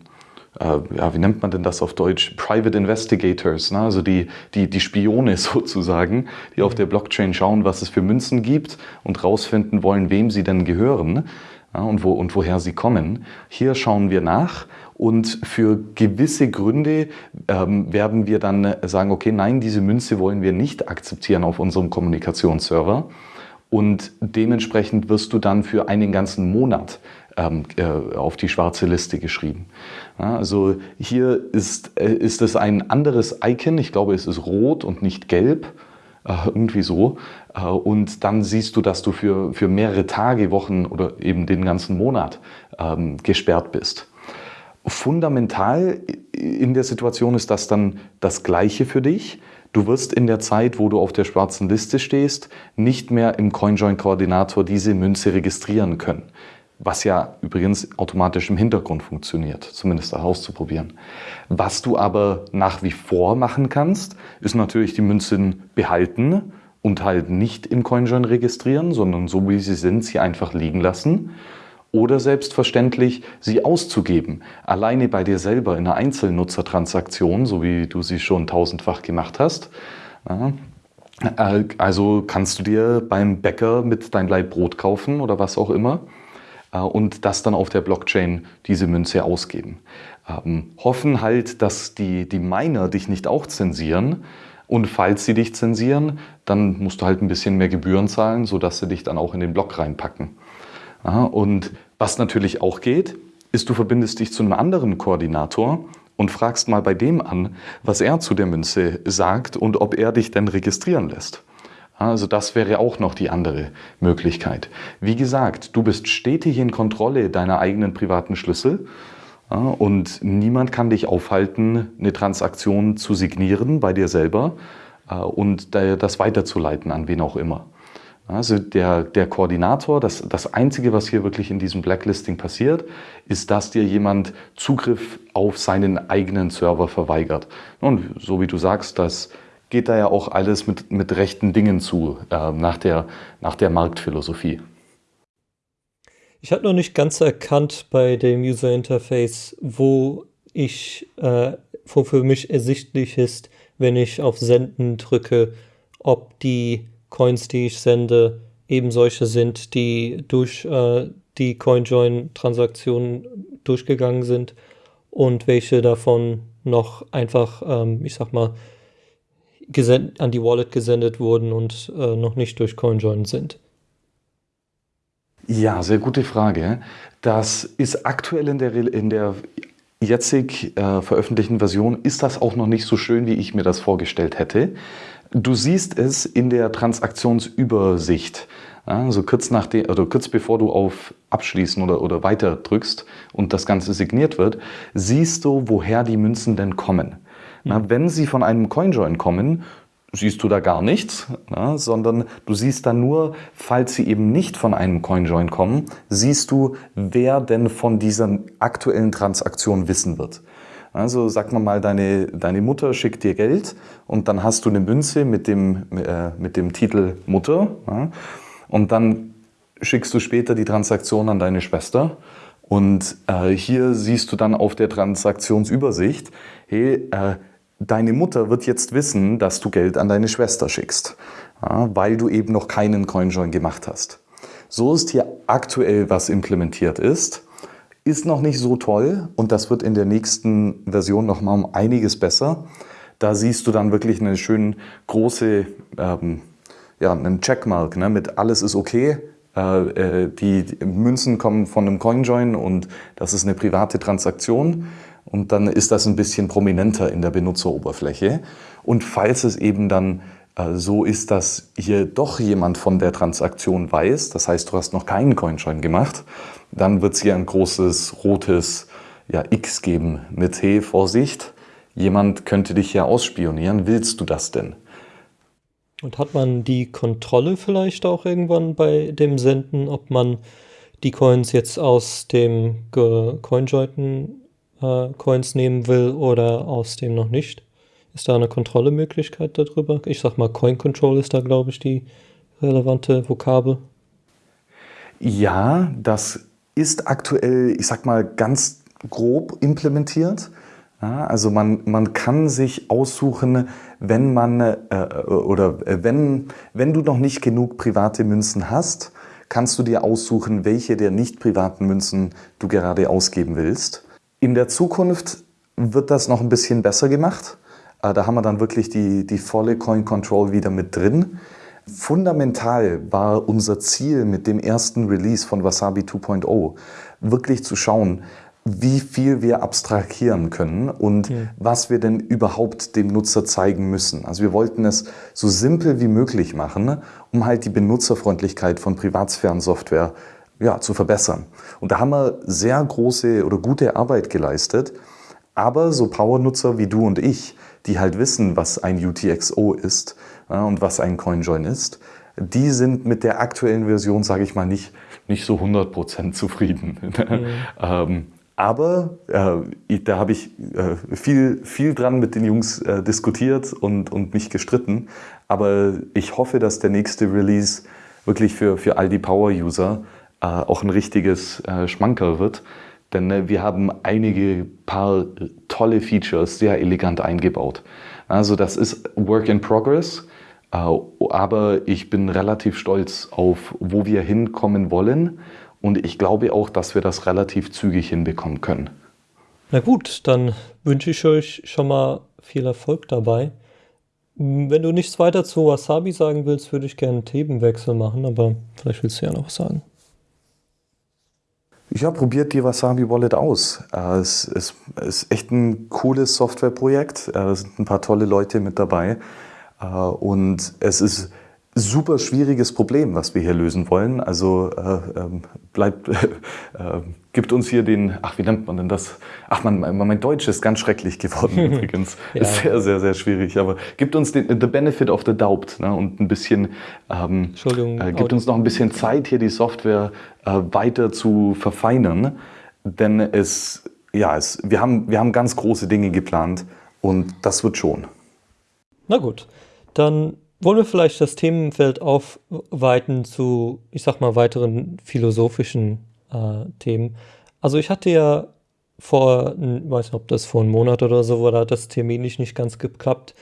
ja, wie nennt man denn das auf Deutsch? Private Investigators, ne? also die, die, die Spione sozusagen, die auf der Blockchain schauen, was es für Münzen gibt und rausfinden wollen, wem sie denn gehören ja, und, wo, und woher sie kommen. Hier schauen wir nach und für gewisse Gründe ähm, werden wir dann sagen, okay, nein, diese Münze wollen wir nicht akzeptieren auf unserem Kommunikationsserver. Und dementsprechend wirst du dann für einen ganzen Monat ähm, äh, auf die schwarze Liste geschrieben. Also hier ist, äh, ist es ein anderes Icon, ich glaube es ist rot und nicht gelb, äh, irgendwie so. Und dann siehst du, dass du für, für mehrere Tage, Wochen oder eben den ganzen Monat ähm, gesperrt bist. Fundamental in der Situation ist das dann das Gleiche für dich. Du wirst in der Zeit, wo du auf der schwarzen Liste stehst, nicht mehr im CoinJoin-Koordinator diese Münze registrieren können was ja übrigens automatisch im Hintergrund funktioniert, zumindest auszuprobieren. Was du aber nach wie vor machen kannst, ist natürlich die Münzen behalten und halt nicht im CoinJoin registrieren, sondern so wie sie sind, sie einfach liegen lassen. Oder selbstverständlich sie auszugeben, alleine bei dir selber in einer Einzelnutzertransaktion, so wie du sie schon tausendfach gemacht hast. Äh, also kannst du dir beim Bäcker mit dein Leib Brot kaufen oder was auch immer äh, und das dann auf der Blockchain diese Münze ausgeben. Ähm, hoffen halt, dass die, die Miner dich nicht auch zensieren. Und falls sie dich zensieren, dann musst du halt ein bisschen mehr Gebühren zahlen, sodass sie dich dann auch in den Block reinpacken. Ja, und was natürlich auch geht, ist, du verbindest dich zu einem anderen Koordinator und fragst mal bei dem an, was er zu der Münze sagt und ob er dich denn registrieren lässt. Also das wäre auch noch die andere Möglichkeit. Wie gesagt, du bist stetig in Kontrolle deiner eigenen privaten Schlüssel und niemand kann dich aufhalten, eine Transaktion zu signieren bei dir selber äh, und das weiterzuleiten an wen auch immer. Also der, der Koordinator, das, das Einzige, was hier wirklich in diesem Blacklisting passiert, ist, dass dir jemand Zugriff auf seinen eigenen Server verweigert. Und so wie du sagst, dass geht da ja auch alles mit, mit rechten Dingen zu, äh, nach, der, nach der Marktphilosophie. Ich habe noch nicht ganz erkannt bei dem User Interface, wo ich, äh, wo für mich ersichtlich ist, wenn ich auf Senden drücke, ob die Coins, die ich sende, eben solche sind, die durch äh, die CoinJoin-Transaktionen durchgegangen sind und welche davon noch einfach, ähm, ich sag mal, an die Wallet gesendet wurden und äh, noch nicht durch CoinJoin sind? Ja, sehr gute Frage. Das ist aktuell in der, in der jetzig äh, veröffentlichten Version, ist das auch noch nicht so schön, wie ich mir das vorgestellt hätte. Du siehst es in der Transaktionsübersicht. Also kurz, nach de, oder kurz bevor du auf Abschließen oder, oder Weiter drückst und das Ganze signiert wird, siehst du, woher die Münzen denn kommen. Na, wenn sie von einem CoinJoin kommen, siehst du da gar nichts, na, sondern du siehst dann nur, falls sie eben nicht von einem CoinJoin kommen, siehst du, wer denn von dieser aktuellen Transaktion wissen wird. Also sag mal mal, deine, deine Mutter schickt dir Geld und dann hast du eine Münze mit dem, äh, mit dem Titel Mutter ja, und dann schickst du später die Transaktion an deine Schwester und äh, hier siehst du dann auf der Transaktionsübersicht, hey, äh, deine Mutter wird jetzt wissen, dass du Geld an deine Schwester schickst, ja, weil du eben noch keinen CoinJoin gemacht hast. So ist hier aktuell, was implementiert ist. Ist noch nicht so toll und das wird in der nächsten Version noch mal um einiges besser. Da siehst du dann wirklich eine schön große, ähm, ja, einen Checkmark ne, mit alles ist okay. Äh, äh die, Münzen kommen von einem CoinJoin und das ist eine private Transaktion und dann ist das ein bisschen prominenter in der Benutzeroberfläche. Und falls es eben dann so ist, dass hier doch jemand von der Transaktion weiß, das heißt, du hast noch keinen Coinjoin gemacht, dann wird es hier ein großes rotes ja, X geben mit Hey, Vorsicht, jemand könnte dich hier ausspionieren, willst du das denn? Und hat man die Kontrolle vielleicht auch irgendwann bei dem Senden, ob man die Coins jetzt aus dem CoinJoin äh, Coins nehmen will oder aus dem noch nicht? Ist da eine Kontrollemöglichkeit darüber? Ich sag mal, Coin Control ist da, glaube ich, die relevante Vokabel. Ja, das ist aktuell, ich sag mal, ganz grob implementiert. Ja, also man, man kann sich aussuchen, wenn man äh, oder wenn, wenn du noch nicht genug private Münzen hast, kannst du dir aussuchen, welche der nicht privaten Münzen du gerade ausgeben willst. In der Zukunft wird das noch ein bisschen besser gemacht. Äh, da haben wir dann wirklich die, die volle Coin Control wieder mit drin. Fundamental war unser Ziel mit dem ersten Release von Wasabi 2.0, wirklich zu schauen, wie viel wir abstrahieren können und mhm. was wir denn überhaupt dem Nutzer zeigen müssen. Also wir wollten es so simpel wie möglich machen, um halt die Benutzerfreundlichkeit von Privatsphärensoftware ja, zu verbessern. Und da haben wir sehr große oder gute Arbeit geleistet. Aber so Power-Nutzer wie du und ich, die halt wissen, was ein UTXO ist ja, und was ein CoinJoin ist, die sind mit der aktuellen Version, sage ich mal, nicht, nicht so 100% zufrieden. Mhm. ähm, aber äh, da habe ich äh, viel, viel dran mit den Jungs äh, diskutiert und, und mich gestritten. Aber ich hoffe, dass der nächste Release wirklich für, für all die Power-User äh, auch ein richtiges äh, Schmankerl wird. Denn äh, wir haben einige paar tolle Features sehr elegant eingebaut. Also das ist Work in Progress. aber ich bin relativ stolz auf, wo wir hinkommen wollen und ich glaube auch, dass wir das relativ zügig hinbekommen können. Na gut, dann wünsche ich euch schon mal viel Erfolg dabei. Wenn du nichts weiter zu Wasabi sagen willst, würde ich gerne einen Themenwechsel machen, aber vielleicht willst du ja noch was sagen. Ja, probiert die Wasabi Wallet aus. Äh, es ist, echt ein cooles Softwareprojekt. Äh, es sind ein paar tolle Leute mit dabei. Äh, und es ist super schwieriges Problem, was wir hier lösen wollen. Also äh, ähm, bleibt, äh, gibt uns hier den, ach wie nennt man denn das? Ach man, mein Deutsch ist ganz schrecklich geworden übrigens. ja. Ist sehr, sehr, sehr schwierig. Aber gibt uns den the benefit of the doubt ne? und ein bisschen, ähm, Entschuldigung, äh, gibt uns noch ein bisschen Zeit, hier die Software äh, weiter zu verfeinern. Denn es, ja, es, wir, haben, wir haben ganz große Dinge geplant und das wird schon. Na gut, dann wollen wir vielleicht das Themenfeld aufweiten zu, ich sag mal, weiteren philosophischen äh, Themen. Also ich hatte ja vor, ich weiß nicht, ob das vor einem Monat oder so war, da hat das terminlich nicht ganz geklappt,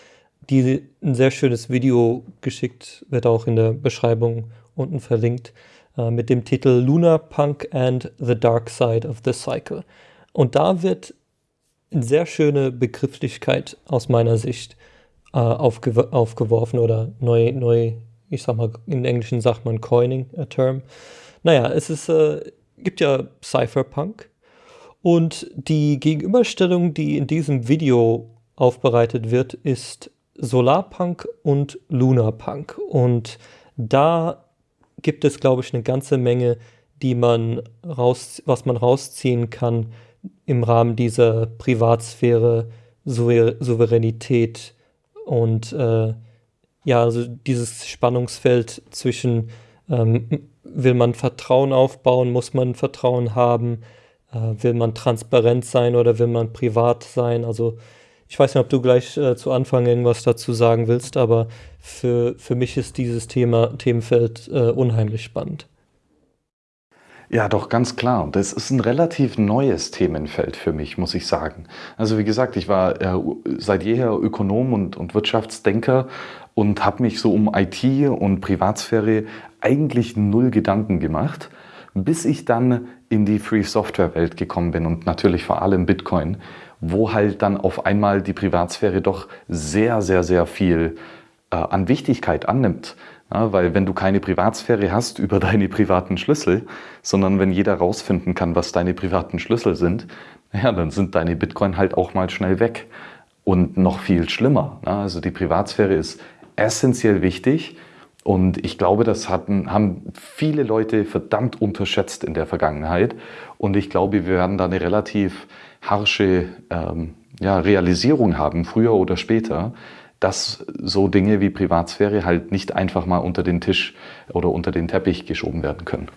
die ein sehr schönes Video geschickt, wird auch in der Beschreibung unten verlinkt, äh, mit dem Titel Lunar Punk and the Dark Side of the Cycle. Und da wird eine sehr schöne Begrifflichkeit aus meiner Sicht äh, aufge aufgeworfen oder neu, neu, ich sag mal, im Englischen sagt man Coining, a Term. Naja, es ist, äh, gibt ja Cypherpunk und die Gegenüberstellung, die in diesem Video aufbereitet wird, ist Solarpunk und Lunarpunk. Und da gibt es, glaube ich, eine ganze Menge, die man raus, was man rausziehen kann im Rahmen dieser Privatsphäre, Souveränität, und äh, ja, also dieses Spannungsfeld zwischen, ähm, will man Vertrauen aufbauen, muss man Vertrauen haben, äh, will man transparent sein oder will man privat sein? Also ich weiß nicht, ob du gleich äh, zu Anfang irgendwas dazu sagen willst, aber für, für mich ist dieses Thema, Themenfeld äh, unheimlich spannend. Ja, doch, ganz klar. Das ist ein relativ neues Themenfeld für mich, muss ich sagen. Also wie gesagt, ich war äh, seit jeher Ökonom und, und Wirtschaftsdenker und habe mich so um IT und Privatsphäre eigentlich null Gedanken gemacht, bis ich dann in die Free Software Welt gekommen bin und natürlich vor allem Bitcoin, wo halt dann auf einmal die Privatsphäre doch sehr, sehr, sehr viel äh, an Wichtigkeit annimmt. Ja, weil wenn du keine Privatsphäre hast über deine privaten Schlüssel, sondern wenn jeder rausfinden kann, was deine privaten Schlüssel sind, ja, dann sind deine Bitcoin halt auch mal schnell weg. Und noch viel schlimmer. Ja, also die Privatsphäre ist essentiell wichtig. Und ich glaube, das hatten, haben viele Leute verdammt unterschätzt in der Vergangenheit. Und ich glaube, wir werden da eine relativ harsche ähm, ja, Realisierung haben, früher oder später, dass so Dinge wie Privatsphäre halt nicht einfach mal unter den Tisch oder unter den Teppich geschoben werden können.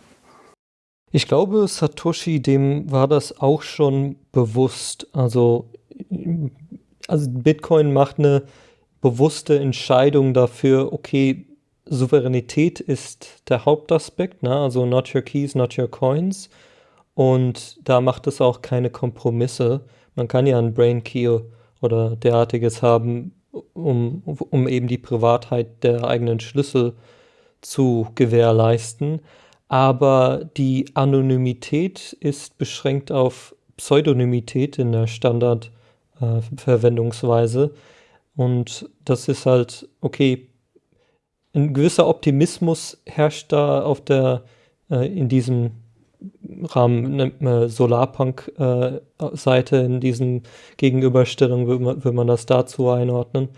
Ich glaube, Satoshi, dem war das auch schon bewusst. Also also Bitcoin macht eine bewusste Entscheidung dafür, okay, Souveränität ist der Hauptaspekt, ne? also not your keys, not your coins. Und da macht es auch keine Kompromisse. Man kann ja ein Brain Key oder derartiges haben, um, um eben die Privatheit der eigenen Schlüssel zu gewährleisten. Aber die Anonymität ist beschränkt auf Pseudonymität in der Standardverwendungsweise. Äh, Und das ist halt, okay, ein gewisser Optimismus herrscht da auf der, äh, in diesem Rahmen, nennt man Solarpunk-Seite, äh, in diesen Gegenüberstellungen will man, will man das dazu einordnen.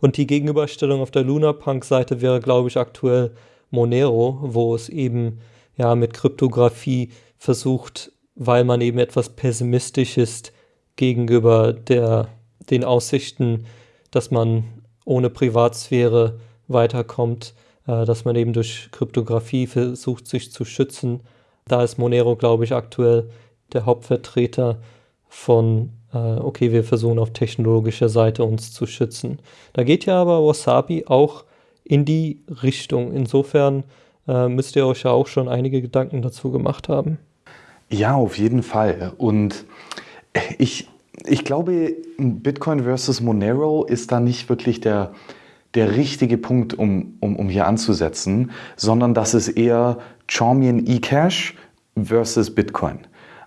Und die Gegenüberstellung auf der Lunarpunk-Seite wäre, glaube ich, aktuell Monero, wo es eben ja mit Kryptographie versucht, weil man eben etwas pessimistisch ist gegenüber der, den Aussichten, dass man ohne Privatsphäre weiterkommt, äh, dass man eben durch Kryptographie versucht, sich zu schützen. Da ist Monero, glaube ich, aktuell der Hauptvertreter von, äh, okay, wir versuchen auf technologischer Seite uns zu schützen. Da geht ja aber Wasabi auch in die Richtung. Insofern äh, müsst ihr euch ja auch schon einige Gedanken dazu gemacht haben. Ja, auf jeden Fall. Und ich, ich glaube, Bitcoin versus Monero ist da nicht wirklich der, der richtige Punkt, um, um, um hier anzusetzen, sondern das ist eher Charmian eCash versus Bitcoin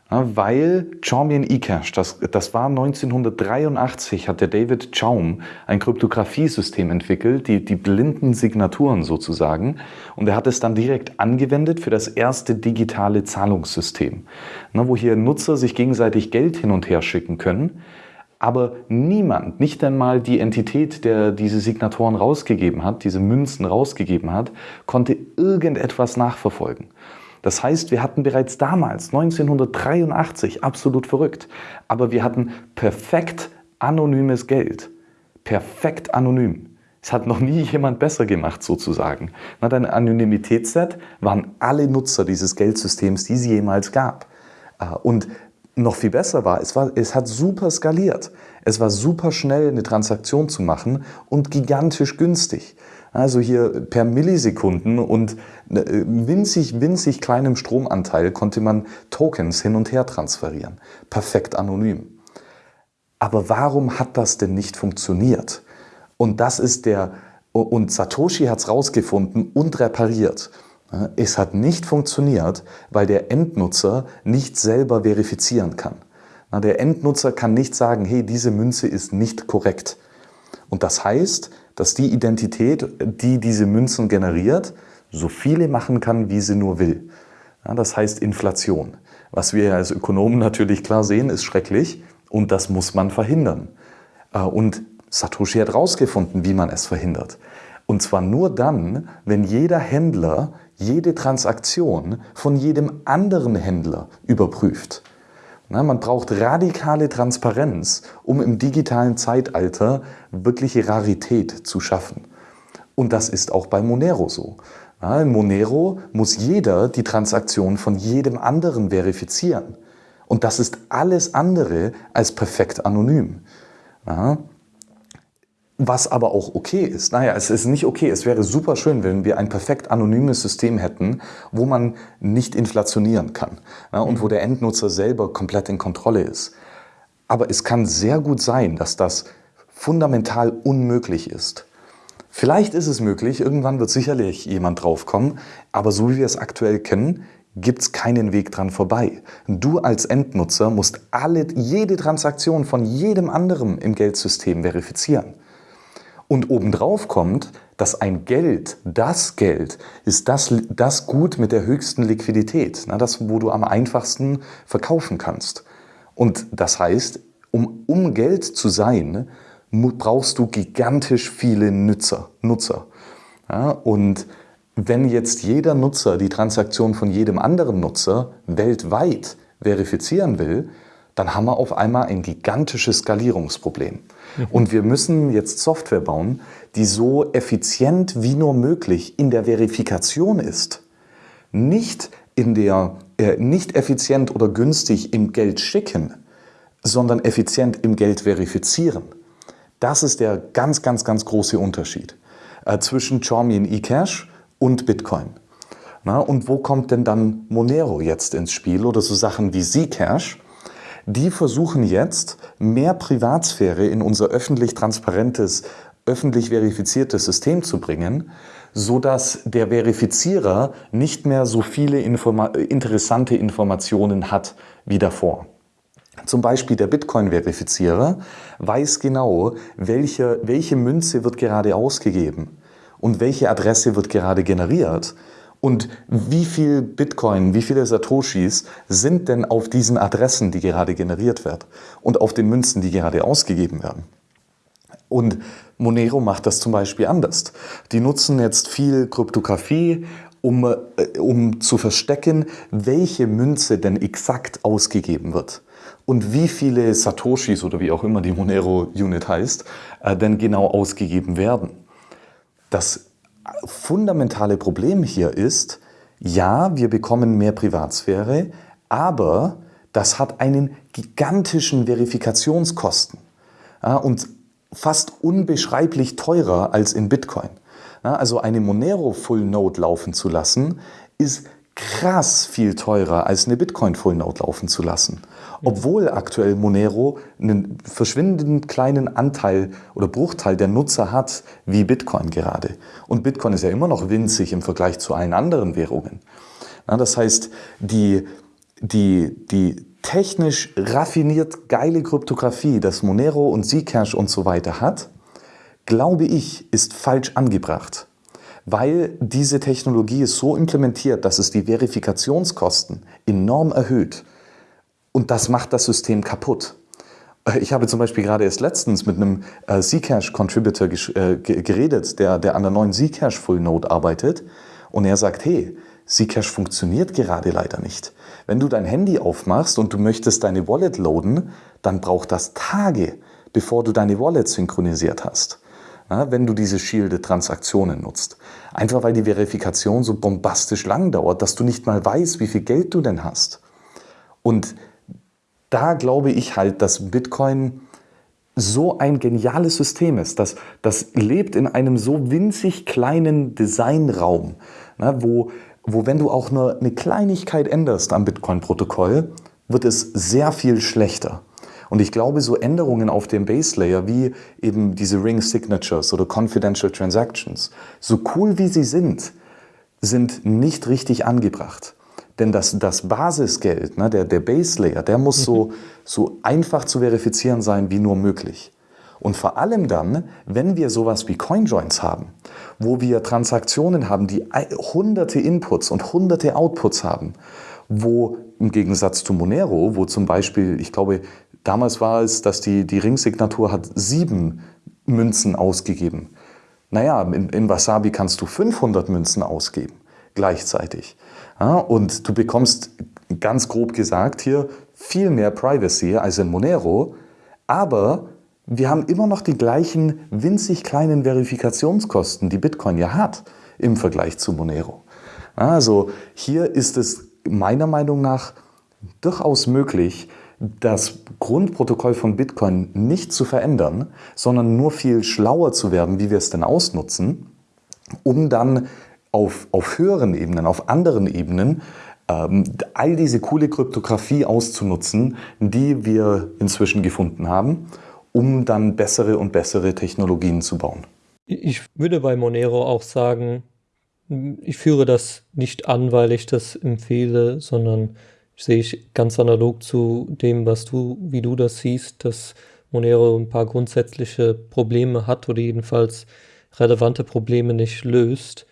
weil Charmian eCash, das, das war 1983, hat der David Chaum ein Kryptographiesystem entwickelt, die, die blinden Signaturen sozusagen. Und er hat es dann direkt angewendet für das erste digitale Zahlungssystem, wo hier Nutzer sich gegenseitig Geld hin und her schicken können. Aber niemand, nicht einmal die Entität, der diese Signaturen rausgegeben hat, diese Münzen rausgegeben hat, konnte irgendetwas nachverfolgen. Das heißt, wir hatten bereits damals, 1983, absolut verrückt, aber wir hatten perfekt anonymes Geld. Perfekt anonym. Es hat noch nie jemand besser gemacht, sozusagen. Na, dein Anonymitätsset waren alle Nutzer dieses Geldsystems, die es jemals gab. Äh, und noch viel besser war, es, war, es hat super skaliert. Es war super schnell, eine Transaktion zu machen und gigantisch günstig. Also hier per Millisekunden und äh, winzig, winzig kleinem Stromanteil konnte man Tokens hin und her transferieren. Perfekt anonym. Aber warum hat das denn nicht funktioniert? Und das ist der, und Satoshi hat es rausgefunden und repariert. Es hat nicht funktioniert, weil der Endnutzer nicht selber verifizieren kann. Der Endnutzer kann nicht sagen, hey, diese Münze ist nicht korrekt. Und das heißt, dass die Identität, die diese Münzen generiert, so viele machen kann, wie sie nur will. Das heißt Inflation. Was wir als Ökonomen natürlich klar sehen, ist schrecklich und das muss man verhindern. Äh, und Satoshi hat herausgefunden, wie man es verhindert. Und zwar nur dann, wenn jeder Händler jede Transaktion von jedem anderen Händler überprüft. Na, man braucht radikale Transparenz, um im digitalen Zeitalter wirkliche Rarität zu schaffen. Und das ist auch bei Monero so. Na, in Monero muss jeder die Transaktion von jedem anderen verifizieren. Und das ist alles andere als perfekt anonym. Ja, was aber auch okay ist. Naja, es ist nicht okay. Es wäre super schön, wenn wir ein perfekt anonymes System hätten, wo man nicht inflationieren kann ja, und wo mhm. der Endnutzer selber komplett in Kontrolle ist. Aber es kann sehr gut sein, dass das fundamental unmöglich ist. Vielleicht ist es möglich, irgendwann wird sicherlich jemand draufkommen, aber so wie wir es aktuell kennen, gibt es keinen Weg dran vorbei. Du als Endnutzer musst alle, jede Transaktion von jedem anderen im Geldsystem verifizieren. Und obendrauf kommt, dass ein Geld, das Geld, ist das, das Gut mit der höchsten Liquidität, na, das, wo du am einfachsten verkaufen kannst. Und das heißt, um, um Geld zu sein, brauchst du gigantisch viele Nutzer. Nutzer. Ja, und wenn jetzt jeder Nutzer die Transaktion von jedem anderen Nutzer weltweit verifizieren will, dann haben wir auf einmal ein gigantisches Skalierungsproblem. Und wir müssen jetzt Software bauen, die so effizient wie nur möglich in der Verifikation ist. Nicht, in der, äh, nicht effizient oder günstig im Geld schicken, sondern effizient im Geld verifizieren. Das ist der ganz, ganz, ganz große Unterschied äh, zwischen Charmian eCash und Bitcoin. Na, und wo kommt denn dann Monero jetzt ins Spiel oder so Sachen wie Zcash? Die versuchen jetzt mehr Privatsphäre in unser öffentlich transparentes, öffentlich verifiziertes System zu bringen, so dass der Verifizierer nicht mehr so viele Informa interessante Informationen hat wie davor. Zum Beispiel der Bitcoin-Verifizierer weiß genau, welche, welche Münze wird gerade ausgegeben und welche Adresse wird gerade generiert und wie viel Bitcoin, wie viele Satoshis sind denn auf diesen Adressen, die gerade generiert werden und auf den Münzen, die gerade ausgegeben werden. Und Monero macht das zum Beispiel anders. Die nutzen jetzt viel Kryptographie, um, äh, um zu verstecken, welche Münze denn exakt ausgegeben wird und wie viele Satoshis oder wie auch immer die Monero-Unit heißt, äh, denn genau ausgegeben werden. Das fundamentale Problem hier ist, ja, wir bekommen mehr Privatsphäre, aber das hat einen gigantischen Verifikationskosten und fast unbeschreiblich teurer als in Bitcoin. Also eine Monero Full Node laufen zu lassen, ist krass viel teurer als eine Bitcoin Full Node laufen zu lassen. Obwohl aktuell Monero einen verschwindend kleinen Anteil oder Bruchteil der Nutzer hat, wie Bitcoin gerade. Und Bitcoin ist ja immer noch winzig im Vergleich zu allen anderen Währungen. Ja, das heißt, die, die, die technisch raffiniert geile Kryptographie, das Monero und Zcash und so weiter hat, glaube ich, ist falsch angebracht weil diese Technologie ist so implementiert, dass es die Verifikationskosten enorm erhöht. Und das macht das System kaputt. Äh, ich habe zum Beispiel gerade erst letztens mit einem äh, Zcash-Contributor äh, geredet, der, der an der neuen Zcash Full Node arbeitet. Und er sagt, hey, Zcash funktioniert gerade leider nicht. Wenn du dein Handy aufmachst und du möchtest deine Wallet loaden, dann braucht das Tage, bevor du deine Wallet synchronisiert hast wenn du diese Shielded-Transaktionen nutzt. Einfach weil die Verifikation so bombastisch lang dauert, dass du nicht mal weißt, wie viel Geld du denn hast. Und da glaube ich halt, dass Bitcoin so ein geniales System ist. Das, das lebt in einem so winzig kleinen Designraum, ne, wo, wo wenn du auch nur eine Kleinigkeit änderst am Bitcoin-Protokoll, wird es sehr viel schlechter. Und ich glaube, so Änderungen auf dem Base Layer wie eben diese Ring Signatures oder Confidential Transactions, so cool wie sie sind, sind nicht richtig angebracht. Denn das, das Basisgeld, ne, der, der Base Layer, der muss so, mhm. so einfach zu verifizieren sein wie nur möglich. Und vor allem dann, wenn wir sowas wie CoinJoins haben, wo wir Transaktionen haben, die hunderte Inputs und hunderte Outputs haben, wo im Gegensatz zu Monero, wo zum Beispiel, ich glaube, Damals war es, dass die, die Ringsignatur hat sieben Münzen ausgegeben. Naja, in, in Wasabi kannst du 500 Münzen ausgeben, gleichzeitig. Ja, und du bekommst, ganz grob gesagt hier, viel mehr Privacy als in Monero, aber wir haben immer noch die gleichen winzig kleinen Verifikationskosten, die Bitcoin ja hat im Vergleich zu Monero. Also hier ist es meiner Meinung nach durchaus möglich, das Grundprotokoll von Bitcoin nicht zu verändern, sondern nur viel schlauer zu werden, wie wir es denn ausnutzen, um dann auf, auf höheren Ebenen, auf anderen Ebenen, ähm, all diese coole Kryptographie auszunutzen, die wir inzwischen gefunden haben, um dann bessere und bessere Technologien zu bauen. Ich würde bei Monero auch sagen, ich führe das nicht an, weil ich das empfehle, sondern sehe ich ganz analog zu dem, was du, wie du das siehst, dass Monero ein paar grundsätzliche Probleme hat oder jedenfalls relevante Probleme nicht löst.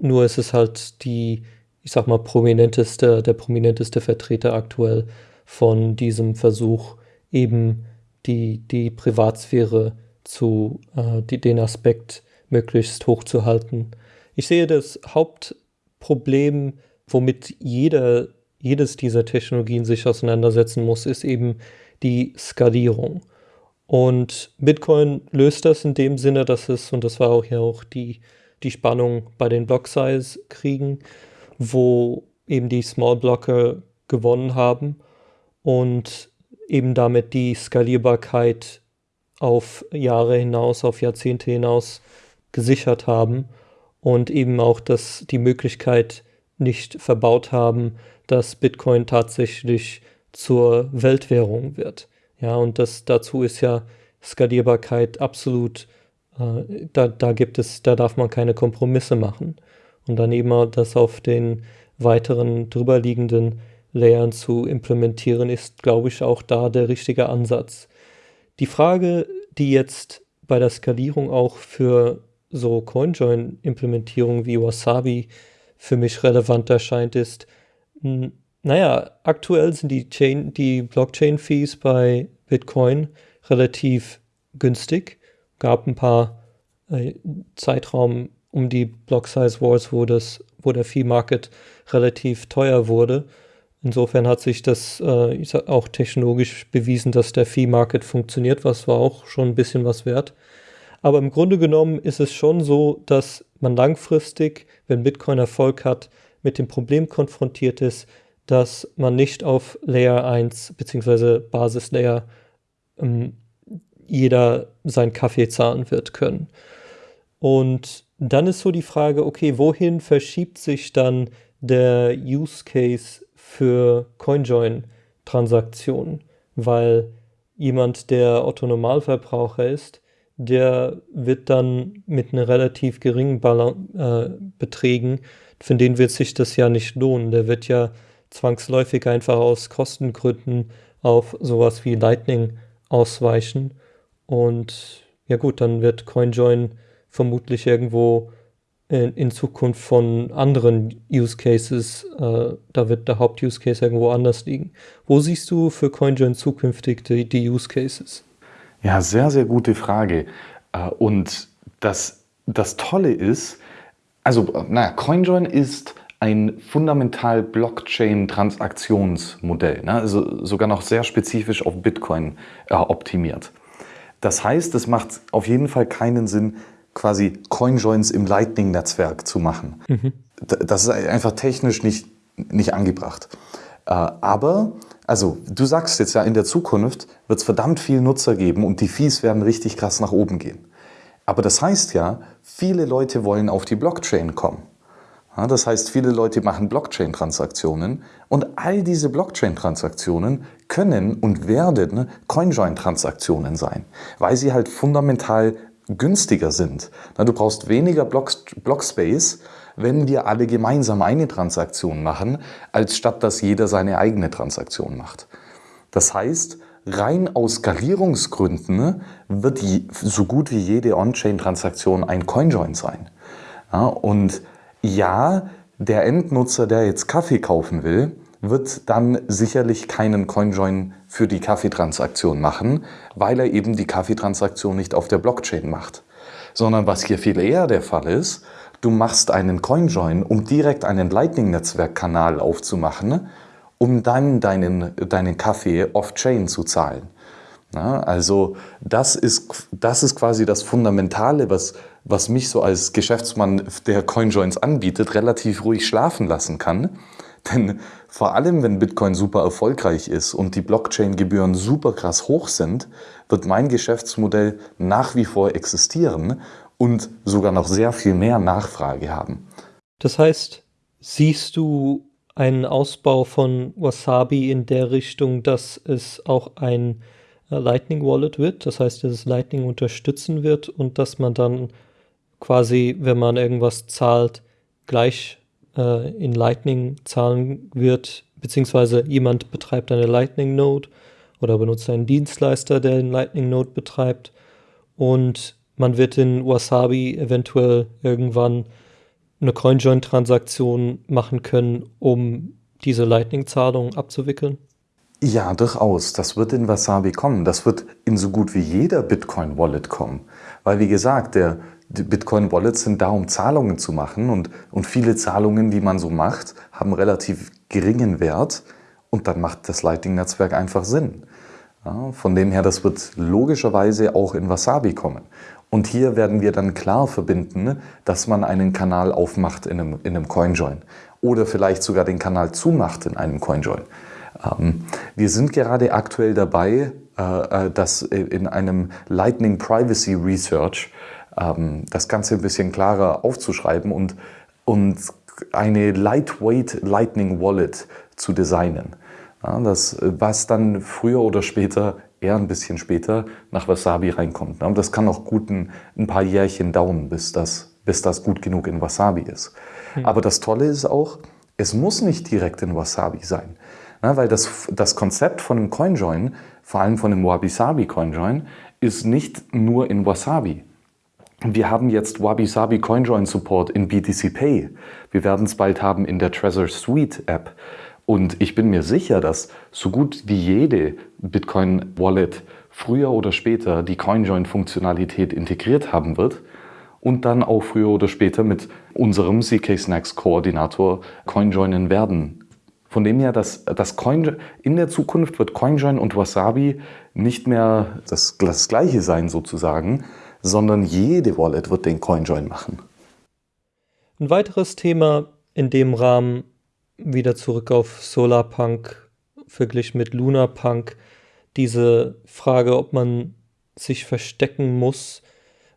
Nur ist es halt die, ich sag mal, prominenteste, der prominenteste Vertreter aktuell von diesem Versuch, eben die, die Privatsphäre zu, äh, die, den Aspekt möglichst hoch zu halten. Ich sehe das Hauptproblem, womit jeder jedes dieser Technologien sich auseinandersetzen muss, ist eben die Skalierung. Und Bitcoin löst das in dem Sinne, dass es, und das war auch ja auch die, die Spannung bei den Block-Size-Kriegen, wo eben die Small-Blocker gewonnen haben und eben damit die Skalierbarkeit auf Jahre hinaus, auf Jahrzehnte hinaus gesichert haben und eben auch das, die Möglichkeit nicht verbaut haben, dass Bitcoin tatsächlich zur Weltwährung wird. Ja, und das dazu ist ja Skalierbarkeit absolut, da, da gibt es, da darf man keine Kompromisse machen. Und dann eben das auf den weiteren drüberliegenden Layern zu implementieren, ist, glaube ich, auch da der richtige Ansatz. Die Frage, die jetzt bei der Skalierung auch für so CoinJoin-Implementierungen wie Wasabi für mich relevant erscheint, ist, naja, aktuell sind die, die Blockchain-Fees bei Bitcoin relativ günstig. Gab ein paar äh, Zeitraum um die Block Size Wars, wo, das, wo der Fee-Market relativ teuer wurde. Insofern hat sich das äh, auch technologisch bewiesen, dass der Fee-Market funktioniert, was war auch schon ein bisschen was wert. Aber im Grunde genommen ist es schon so, dass man langfristig, wenn Bitcoin Erfolg hat, mit dem Problem konfrontiert ist, dass man nicht auf Layer 1 bzw. Basislayer ähm, jeder seinen Kaffee zahlen wird können. Und dann ist so die Frage, okay, wohin verschiebt sich dann der Use Case für CoinJoin-Transaktionen? Weil jemand, der Otto-Normalverbraucher ist, der wird dann mit einer relativ geringen Balan äh, Beträgen, für den wird sich das ja nicht lohnen. Der wird ja zwangsläufig einfach aus Kostengründen auf sowas wie Lightning ausweichen. Und ja gut, dann wird CoinJoin vermutlich irgendwo in, in Zukunft von anderen Use Cases, äh, da wird der Haupt-Use Case irgendwo anders liegen. Wo siehst du für CoinJoin zukünftig die, die Use Cases? Ja, sehr, sehr gute Frage. Äh, und das, das Tolle ist, also, naja, CoinJoin ist ein fundamental Blockchain-Transaktionsmodell, ne? also sogar noch sehr spezifisch auf Bitcoin äh, optimiert. Das heißt, es macht auf jeden Fall keinen Sinn, quasi CoinJoins im Lightning-Netzwerk zu machen. Mhm. Das ist einfach technisch nicht, nicht angebracht. Äh, aber, also du sagst jetzt ja, in der Zukunft wird es verdammt viel Nutzer geben und die Fees werden richtig krass nach oben gehen. Aber das heißt ja, viele Leute wollen auf die Blockchain kommen. Das heißt, viele Leute machen Blockchain-Transaktionen und all diese Blockchain-Transaktionen können und werden CoinJoin-Transaktionen sein, weil sie halt fundamental günstiger sind. Du brauchst weniger Blockspace, wenn wir alle gemeinsam eine Transaktion machen, als statt dass jeder seine eigene Transaktion macht. Das heißt, rein aus Skalierungsgründen wird die, so gut wie jede On-Chain-Transaktion ein CoinJoin sein. Ja, und ja, der Endnutzer, der jetzt Kaffee kaufen will, wird dann sicherlich keinen CoinJoin für die Kaffeetransaktion machen, weil er eben die Kaffeetransaktion nicht auf der Blockchain macht. Sondern was hier viel eher der Fall ist, du machst einen CoinJoin, um direkt einen Lightning-Netzwerkkanal aufzumachen, um dann deinen, deinen Kaffee off-chain zu zahlen. Ja, also das ist, das ist quasi das Fundamentale, was, was mich so als Geschäftsmann der CoinJoins anbietet, relativ ruhig schlafen lassen kann. Denn vor allem, wenn Bitcoin super erfolgreich ist und die Blockchain-Gebühren super krass hoch sind, wird mein Geschäftsmodell nach wie vor existieren und sogar noch sehr viel mehr Nachfrage haben. Das heißt, siehst du einen Ausbau von Wasabi in der Richtung, dass es auch ein äh, Lightning Wallet wird, das heißt, dass es Lightning unterstützen wird und dass man dann quasi, wenn man irgendwas zahlt, gleich äh, in Lightning zahlen wird, beziehungsweise jemand betreibt eine Lightning Node oder benutzt einen Dienstleister, der den Lightning Node betreibt und man wird in Wasabi eventuell irgendwann eine CoinJoin-Transaktion machen können, um diese Lightning-Zahlung abzuwickeln? Ja, durchaus. Das wird in Wasabi kommen. Das wird in so gut wie jeder Bitcoin-Wallet kommen. Weil, wie gesagt, der Bitcoin-Wallets sind da, um Zahlungen zu machen. Und, und viele Zahlungen, die man so macht, haben relativ geringen Wert. Und dann macht das Lightning-Netzwerk einfach Sinn. Ja, von dem her, das wird logischerweise auch in Wasabi kommen. Und hier werden wir dann klar verbinden, dass man einen Kanal aufmacht in einem, in einem CoinJoin oder vielleicht sogar den Kanal zumacht in einem CoinJoin. Ähm, wir sind gerade aktuell dabei, äh, das in einem Lightning Privacy Research ähm, das Ganze ein bisschen klarer aufzuschreiben und, und eine Lightweight Lightning Wallet zu designen. Ja, das, was dann früher oder später, eher ein bisschen später, nach Wasabi reinkommt. Ja, das kann auch gut ein, ein, paar Jährchen dauern, bis das, bis das gut genug in Wasabi ist. Hm. Aber das Tolle ist auch, es muss nicht direkt in Wasabi sein. Ja, weil das, das Konzept von einem CoinJoin, vor allem von einem Wabi-Sabi CoinJoin, ist nicht nur in Wasabi. Wir haben jetzt Wabi-Sabi CoinJoin Support in BTC Pay. Wir werden es bald haben in der Trezor Suite App. Und ich bin mir sicher, dass so gut wie jede Bitcoin-Wallet früher oder später die CoinJoin-Funktionalität integriert haben wird und dann auch früher oder später mit unserem CK Snacks Koordinator CoinJoinen werden. Von dem her, dass das Coin, in der Zukunft wird CoinJoin und Wasabi nicht mehr das, das gleiche sein sozusagen, sondern jede Wallet wird den CoinJoin machen. Ein weiteres Thema in dem Rahmen wieder zurück auf Solarpunk verglichen mit Lunarpunk, diese Frage, ob man sich verstecken muss,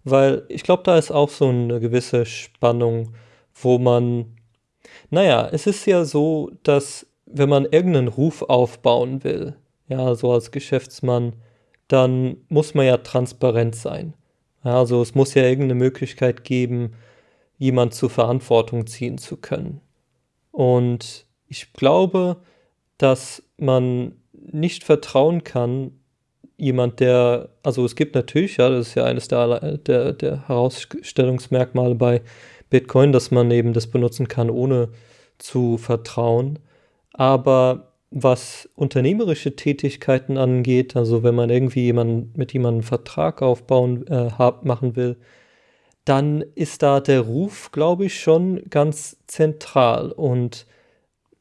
weil ich glaube, da ist auch so eine gewisse Spannung, wo man, naja, es ist ja so, dass wenn man irgendeinen Ruf aufbauen will, ja, so als Geschäftsmann, dann muss man ja transparent sein. Also es muss ja irgendeine Möglichkeit geben, jemand zur Verantwortung ziehen zu können. Und ich glaube, dass man nicht vertrauen kann, jemand, der, also es gibt natürlich, ja, das ist ja eines der, der, der Herausstellungsmerkmale bei Bitcoin, dass man eben das benutzen kann, ohne zu vertrauen. Aber was unternehmerische Tätigkeiten angeht, also wenn man irgendwie jemanden, mit jemandem einen Vertrag aufbauen äh, machen will, dann ist da der Ruf, glaube ich, schon ganz zentral. Und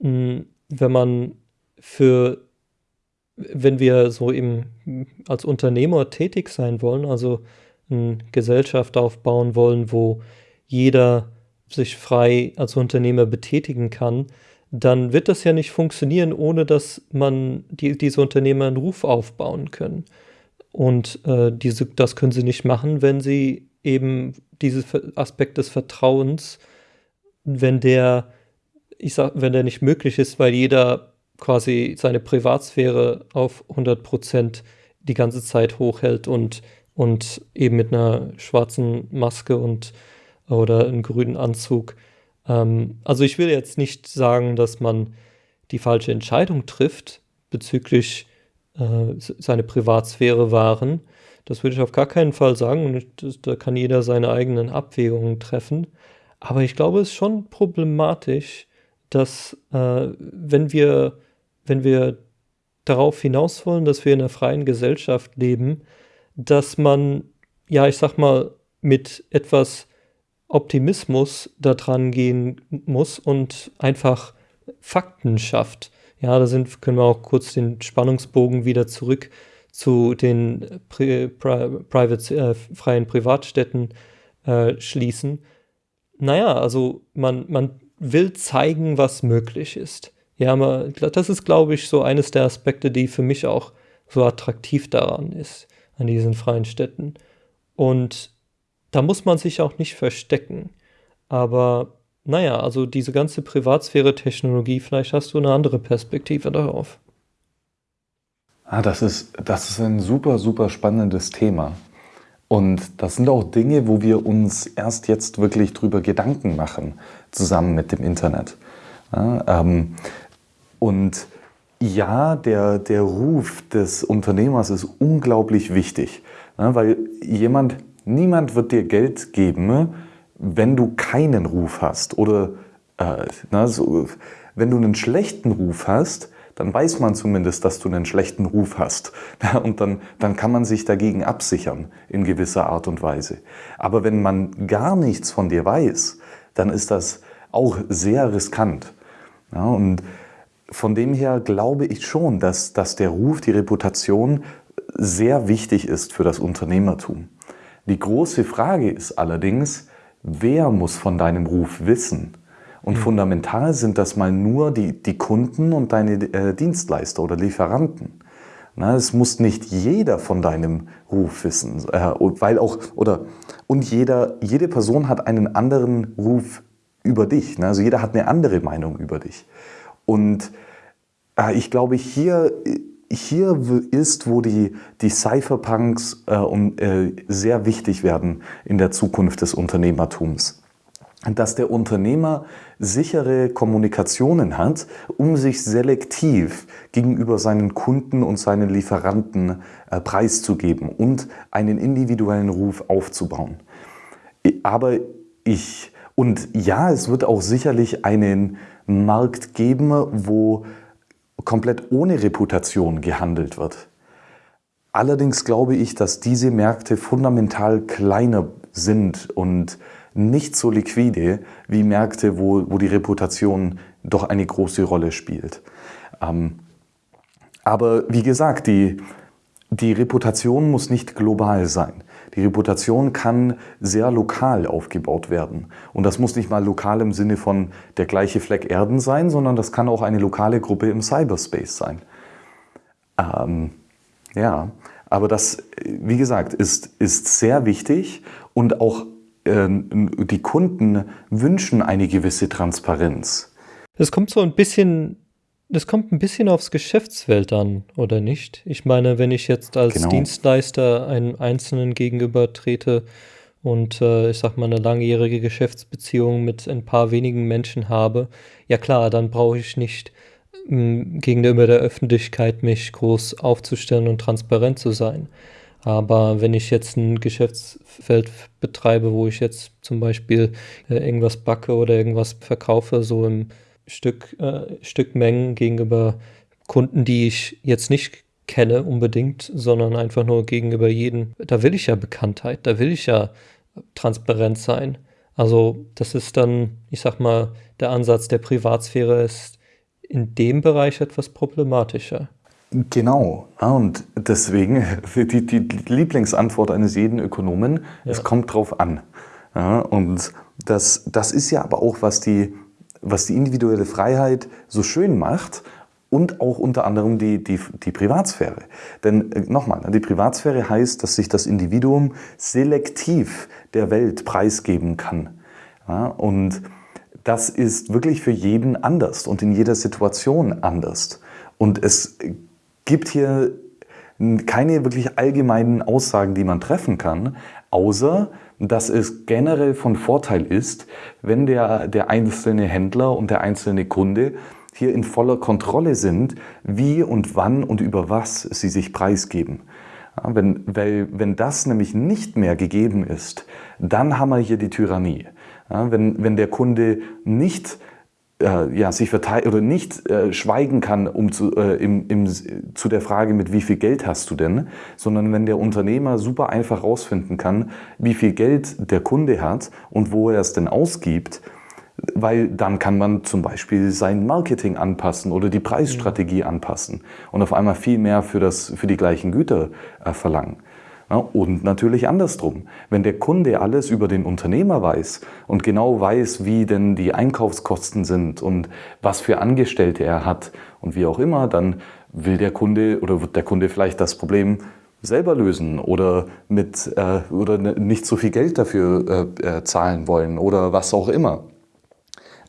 mh, hm, wenn man für, wenn wir so im, als Unternehmer tätig sein wollen, also eine Gesellschaft aufbauen wollen, wo jeder sich frei als Unternehmer betätigen kann, dann wird das ja nicht funktionieren, ohne dass man die, diese Unternehmer einen Ruf aufbauen können. Und äh, diese, das können sie nicht machen, wenn sie eben diesen Aspekt des Vertrauens, wenn der, ich sag, wenn der nicht möglich ist, weil jeder quasi seine Privatsphäre auf 100 Prozent die ganze Zeit hochhält und, und eben mit einer schwarzen Maske und oder einem grünen Anzug ähm, also ich will jetzt nicht sagen, dass man die falsche Entscheidung trifft bezüglich äh, seine Privatsphäre wahren. Das würde ich auf gar keinen Fall sagen und da kann jeder seine eigenen Abwägungen treffen. Aber ich glaube, es ist schon problematisch, dass äh, wenn wir, wenn wir darauf hinaus wollen, dass wir in einer freien Gesellschaft leben, dass man, ja, ich sag mal, mit etwas Optimismus da dran gehen muss und einfach Fakten schafft. Ja, da sind, können wir auch kurz den Spannungsbogen wieder zurück zu den Pri Pri Private, äh, freien Privatstädten äh, schließen. Naja, also man, man will zeigen, was möglich ist. Ja, man, das ist, glaube ich, so eines der Aspekte, die für mich auch so attraktiv daran ist, an diesen freien Städten. Und da muss man sich auch nicht verstecken. Aber naja, also diese ganze Privatsphäre-Technologie, vielleicht hast du eine andere Perspektive darauf. Ah, das ist, das ist ein super, super spannendes Thema. Und das sind auch Dinge, wo wir uns erst jetzt wirklich drüber Gedanken machen, zusammen mit dem Internet. Ja, ähm, und ja, der, der Ruf des Unternehmers ist unglaublich wichtig, ja, weil jemand, Niemand wird dir Geld geben, wenn du keinen Ruf hast. Oder äh, na, so, wenn du einen schlechten Ruf hast, dann weiß man zumindest, dass du einen schlechten Ruf hast. Und dann, dann kann man sich dagegen absichern in gewisser Art und Weise. Aber wenn man gar nichts von dir weiß, dann ist das auch sehr riskant. Ja, und von dem her glaube ich schon, dass, dass der Ruf, die Reputation sehr wichtig ist für das Unternehmertum. Die große Frage ist allerdings, wer muss von deinem Ruf wissen? Und mhm. fundamental sind das mal nur die, die Kunden und deine äh, Dienstleister oder Lieferanten. Na, es muss nicht jeder von deinem Ruf wissen, äh, weil auch, oder, und jeder, jede Person hat einen anderen Ruf über dich. Ne? Also jeder hat eine andere Meinung über dich. Und äh, ich glaube, hier, hier ist, wo die, die Cypherpunks äh, um, äh, sehr wichtig werden in der Zukunft des Unternehmertums dass der Unternehmer sichere Kommunikationen hat, um sich selektiv gegenüber seinen Kunden und seinen Lieferanten äh, preiszugeben und einen individuellen Ruf aufzubauen. Aber ich, und ja, es wird auch sicherlich einen Markt geben, wo komplett ohne Reputation gehandelt wird. Allerdings glaube ich, dass diese Märkte fundamental kleiner sind und nicht so liquide wie Märkte, wo, wo die Reputation doch eine große Rolle spielt. Ähm, aber wie gesagt, die, die Reputation muss nicht global sein. Die Reputation kann sehr lokal aufgebaut werden. Und das muss nicht mal lokal im Sinne von der gleiche Fleck Erden sein, sondern das kann auch eine lokale Gruppe im Cyberspace sein. Ähm, ja, aber das, wie gesagt, ist, ist sehr wichtig und auch ähm, die Kunden wünschen eine gewisse Transparenz. Es kommt so ein bisschen, das kommt ein bisschen aufs Geschäftsfeld an, oder nicht? Ich meine, wenn ich jetzt als genau. Dienstleister einem Einzelnen gegenüber trete und äh, ich sag mal eine langjährige Geschäftsbeziehung mit ein paar wenigen Menschen habe, ja klar, dann brauche ich nicht ähm, gegenüber der Öffentlichkeit mich groß aufzustellen und transparent zu sein. Aber wenn ich jetzt ein Geschäftsfeld betreibe, wo ich jetzt zum Beispiel äh, irgendwas backe oder irgendwas verkaufe, so im Stück, äh, Stückmengen gegenüber Kunden, die ich jetzt nicht kenne unbedingt, sondern einfach nur gegenüber jedem, da will ich ja Bekanntheit, da will ich ja transparent sein. Also das ist dann, ich sag mal, der Ansatz der Privatsphäre ist in dem Bereich etwas problematischer. Genau. und deswegen die, die Lieblingsantwort eines jeden Ökonomen, ja. es kommt drauf an. Ja, und das, das ist ja aber auch, was die, was die individuelle Freiheit so schön macht und auch unter anderem die, die, die Privatsphäre. Denn äh, nochmal, die Privatsphäre heißt, dass sich das Individuum selektiv der Welt preisgeben kann. Ja, und das ist wirklich für jeden anders und in jeder Situation anders. Und es gibt hier keine wirklich allgemeinen Aussagen, die man treffen kann, außer dass es generell von Vorteil ist, wenn der, der einzelne Händler und der einzelne Kunde hier in voller Kontrolle sind, wie und wann und über was sie sich preisgeben. Ja, wenn, weil, wenn das nämlich nicht mehr gegeben ist, dann haben wir hier die Tyrannie. Ja, wenn, wenn der Kunde nicht äh, ja, sich verteilt oder nicht äh, schweigen kann um zu, äh, im, im, zu der Frage, mit wie viel Geld hast du denn, sondern wenn der Unternehmer super einfach herausfinden kann, wie viel Geld der Kunde hat und wo er es denn ausgibt, weil dann kann man zum Beispiel sein Marketing anpassen oder die Preisstrategie mhm. anpassen und auf einmal viel mehr für, das, für die gleichen Güter äh, verlangen. Ja, und natürlich andersrum. Wenn der Kunde alles über den Unternehmer weiß und genau weiß, wie denn die Einkaufskosten sind und was für Angestellte er hat und wie auch immer, dann will der Kunde oder wird der Kunde vielleicht das Problem selber lösen oder, mit, äh, oder nicht so viel Geld dafür äh, äh, zahlen wollen oder was auch immer.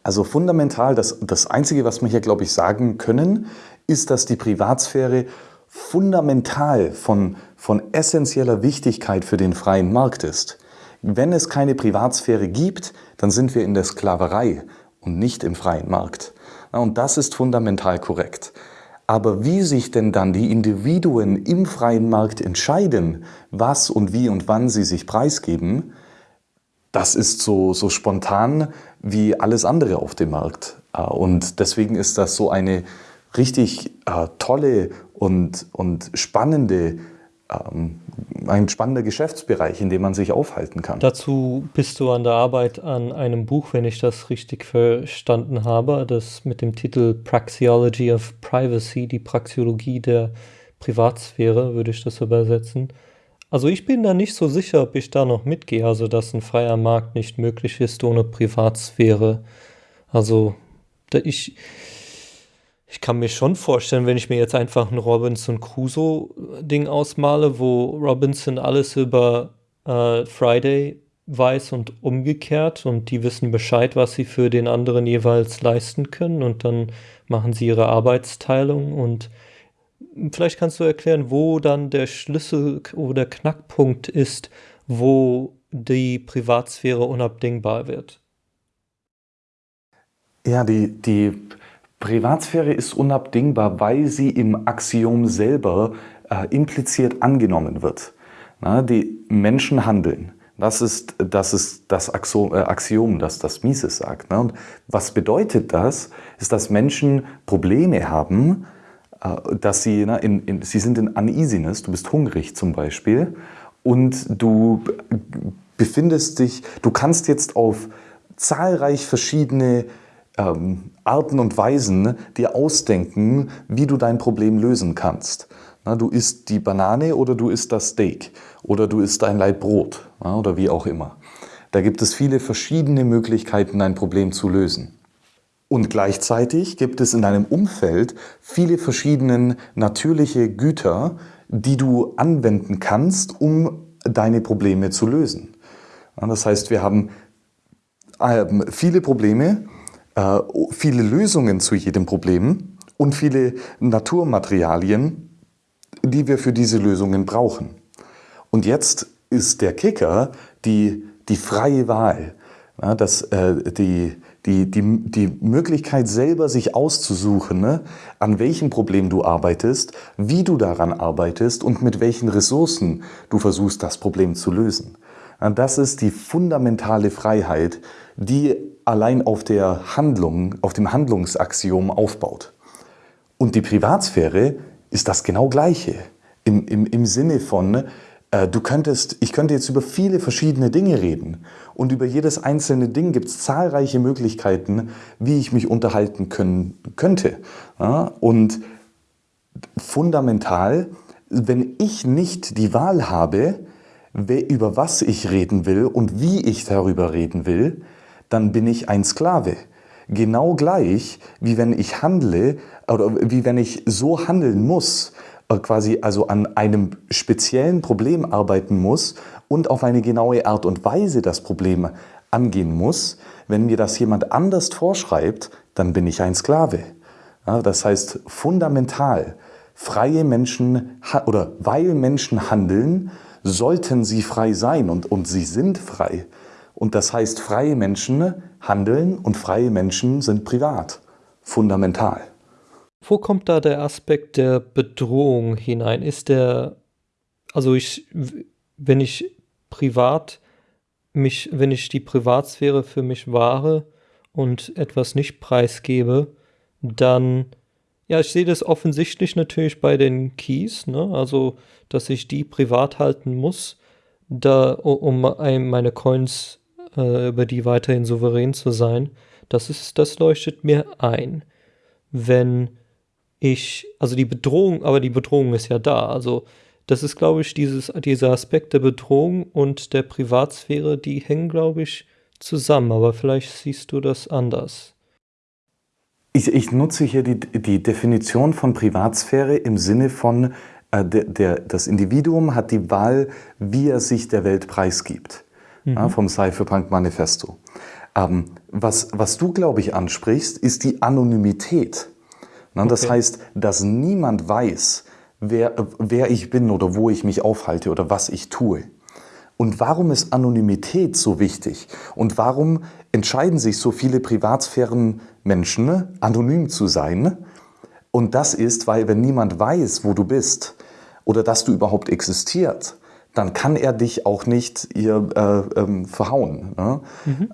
Also fundamental, das, das Einzige, was wir hier, glaube ich, sagen können, ist, dass die Privatsphäre fundamental von, von essentieller Wichtigkeit für den freien Markt ist. Wenn es keine Privatsphäre gibt, dann sind wir in der Sklaverei und nicht im freien Markt. Und das ist fundamental korrekt. Aber wie sich denn dann die Individuen im freien Markt entscheiden, was und wie und wann sie sich preisgeben, das ist so, so spontan wie alles andere auf dem Markt. Und deswegen ist das so eine richtig äh, tolle und, und spannende, ähm, ein spannender Geschäftsbereich, in dem man sich aufhalten kann. Dazu bist du an der Arbeit an einem Buch, wenn ich das richtig verstanden habe, das mit dem Titel Praxeology of Privacy, die Praxeologie der Privatsphäre, würde ich das übersetzen. Also ich bin da nicht so sicher, ob ich da noch mitgehe, also dass ein freier Markt nicht möglich ist ohne Privatsphäre. Also ich, ich kann mir schon vorstellen, wenn ich mir jetzt einfach ein Robinson Crusoe-Ding ausmale, wo Robinson alles über äh, Friday weiß und umgekehrt und die wissen Bescheid, was sie für den anderen jeweils leisten können und dann machen sie ihre Arbeitsteilung und vielleicht kannst du erklären, wo dann der Schlüssel oder Knackpunkt ist, wo die Privatsphäre unabdingbar wird. Ja, die, die Privatsphäre ist unabdingbar, weil sie im Axiom selber äh, impliziert angenommen wird. Na, die Menschen handeln. Das ist das, ist das Axiom, äh, Axiom, das das Mises sagt. Ne? Und was bedeutet das? Ist, dass Menschen Probleme haben, äh, dass sie, ne, in, in, sie sind in Uneasiness, du bist hungrig zum Beispiel, und du befindest dich, du kannst jetzt auf zahlreich verschiedene ähm, Arten und Weisen dir ausdenken, wie du dein Problem lösen kannst. Na, du isst die Banane oder du isst das Steak oder du isst ein Laib Brot oder wie auch immer. Da gibt es viele verschiedene Möglichkeiten, ein Problem zu lösen. Und gleichzeitig gibt es in deinem Umfeld viele verschiedene natürliche Güter, die du anwenden kannst, um deine Probleme zu lösen. Das heißt, wir haben ähm, viele Probleme, äh, viele Lösungen zu jedem Problem und viele Naturmaterialien, die wir für diese Lösungen brauchen. Und jetzt ist der Kicker die, die freie Wahl, ja, das, äh, die, die, die, die Möglichkeit selber sich auszusuchen, ne, an welchem Problem du arbeitest, wie du daran arbeitest und mit welchen Ressourcen du versuchst, das Problem zu lösen. Das ist die fundamentale Freiheit, die allein auf der Handlung, auf dem Handlungsaxiom aufbaut. Und die Privatsphäre ist das genau Gleiche. Im, im, im Sinne von, äh, du könntest, ich könnte jetzt über viele verschiedene Dinge reden. Und über jedes einzelne Ding gibt es zahlreiche Möglichkeiten, wie ich mich unterhalten können, könnte. Ja? Und fundamental, wenn ich nicht die Wahl habe, über was ich reden will und wie ich darüber reden will, dann bin ich ein Sklave. Genau gleich, wie wenn ich handle oder wie wenn ich so handeln muss, äh, quasi also an einem speziellen Problem arbeiten muss und auf eine genaue Art und Weise das Problem angehen muss. Wenn mir das jemand anders vorschreibt, dann bin ich ein Sklave. Ja, das heißt fundamental, freie Menschen oder weil Menschen handeln, sollten sie frei sein und, und sie sind frei. Und das heißt, freie Menschen handeln und freie Menschen sind privat. Fundamental. Wo kommt da der Aspekt der Bedrohung hinein? Ist der, also ich, wenn ich privat mich, wenn ich die Privatsphäre für mich wahre und etwas nicht preisgebe, dann, ja, ich sehe das offensichtlich natürlich bei den Keys, ne? also, dass ich die privat halten muss, da, um meine Coins äh, über die weiterhin souverän zu sein, das ist, das leuchtet mir ein. Wenn ich, also die Bedrohung, aber die Bedrohung ist ja da. Also das ist, glaube ich, dieses, dieser Aspekt der Bedrohung und der Privatsphäre, die hängen, glaube ich, zusammen. Aber vielleicht siehst du das anders. Ich, ich nutze hier die, die Definition von Privatsphäre im Sinne von, äh, der, der, das Individuum hat die Wahl, wie er sich der Welt preisgibt mhm. ja, vom Cypherpunk Manifesto. Ähm, was, was du, glaube ich, ansprichst, ist die Anonymität. Na, okay. Das heißt, dass niemand weiß, wer, wer ich bin oder wo ich mich aufhalte oder was ich tue. Und warum ist Anonymität so wichtig? Und warum entscheiden sich so viele Privatsphären-Menschen, anonym zu sein? Und das ist, weil wenn niemand weiß, wo du bist oder dass du überhaupt existierst, dann kann er dich auch nicht hier äh, ähm, verhauen. Ne? Mhm.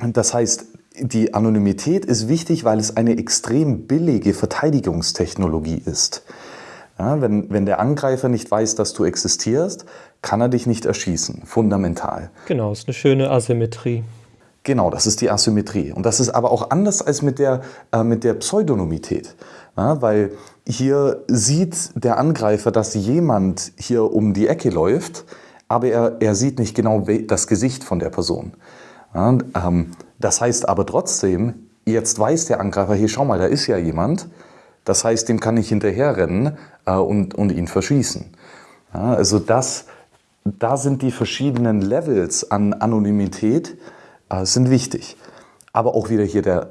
Ähm, das heißt, die Anonymität ist wichtig, weil es eine extrem billige Verteidigungstechnologie ist. Ja, wenn, wenn der Angreifer nicht weiß, dass du existierst, kann er dich nicht erschießen. Fundamental. Genau, ist eine schöne Asymmetrie. Genau, das ist die Asymmetrie. Und das ist aber auch anders als mit der, äh, mit der Pseudonymität. Ja, weil hier sieht der Angreifer, dass jemand hier um die Ecke läuft, aber er, er sieht nicht genau das Gesicht von der Person. Ja, ähm, das heißt aber trotzdem, jetzt weiß der Angreifer, hier schau mal, da ist ja jemand. Das heißt, dem kann ich hinterherrennen äh, und, und ihn verschießen. Ja, also das, da sind die verschiedenen Levels an Anonymität äh, sind wichtig. Aber auch wieder hier, der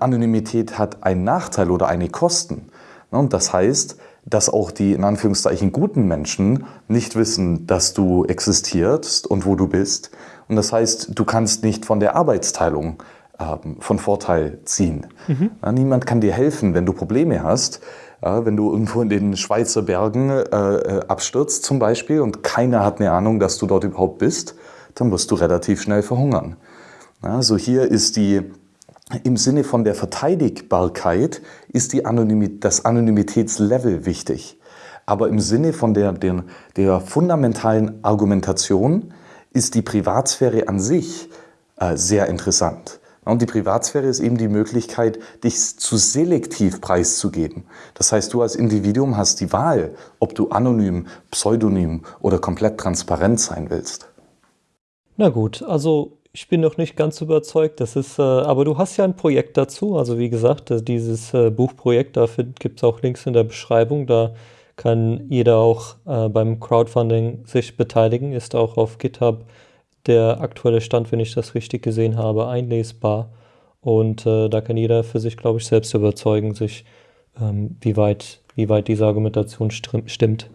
Anonymität hat einen Nachteil oder eine Kosten. Und das heißt, dass auch die in Anführungszeichen guten Menschen nicht wissen, dass du existierst und wo du bist. Und das heißt, du kannst nicht von der Arbeitsteilung ähm, von Vorteil ziehen. Mhm. Niemand kann dir helfen, wenn du Probleme hast. Ja, wenn du irgendwo in den Schweizer Bergen äh, äh, abstürzt zum Beispiel und keiner hat eine Ahnung, dass du dort überhaupt bist, dann wirst du relativ schnell verhungern. Also hier ist die, im Sinne von der Verteidigbarkeit ist die Anonymit das Anonymitätslevel wichtig. Aber im Sinne von der, der, der fundamentalen Argumentation ist die Privatsphäre an sich äh, sehr interessant. Und die Privatsphäre ist eben die Möglichkeit, dich zu selektiv preiszugeben. Das heißt, du als Individuum hast die Wahl, ob du anonym, pseudonym oder komplett transparent sein willst. Na gut, also ich bin noch nicht ganz überzeugt. Das ist, äh, aber du hast ja ein Projekt dazu. Also wie gesagt, dieses äh, Buchprojekt, dafür gibt es auch Links in der Beschreibung. Da kann jeder auch äh, beim Crowdfunding sich beteiligen. Ist auch auf GitHub der aktuelle Stand, wenn ich das richtig gesehen habe, einlesbar. Und äh, da kann jeder für sich, glaube ich, selbst überzeugen, sich, ähm, wie, weit, wie weit diese Argumentation stimmt.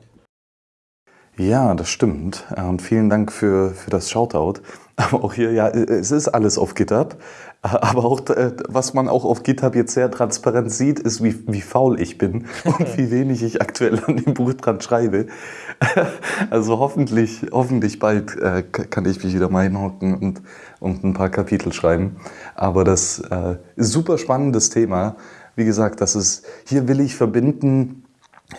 Ja, das stimmt. Und vielen Dank für, für das Shoutout. Aber auch hier, ja, es ist alles auf GitHub. Aber auch, äh, was man auch auf GitHub jetzt sehr transparent sieht, ist, wie, wie faul ich bin und wie wenig ich aktuell an dem Buch dran schreibe. Also hoffentlich, hoffentlich bald äh, kann ich mich wieder mal hinhocken und, und ein paar Kapitel schreiben. Aber das äh, ist super spannendes Thema. Wie gesagt, das ist, hier will ich verbinden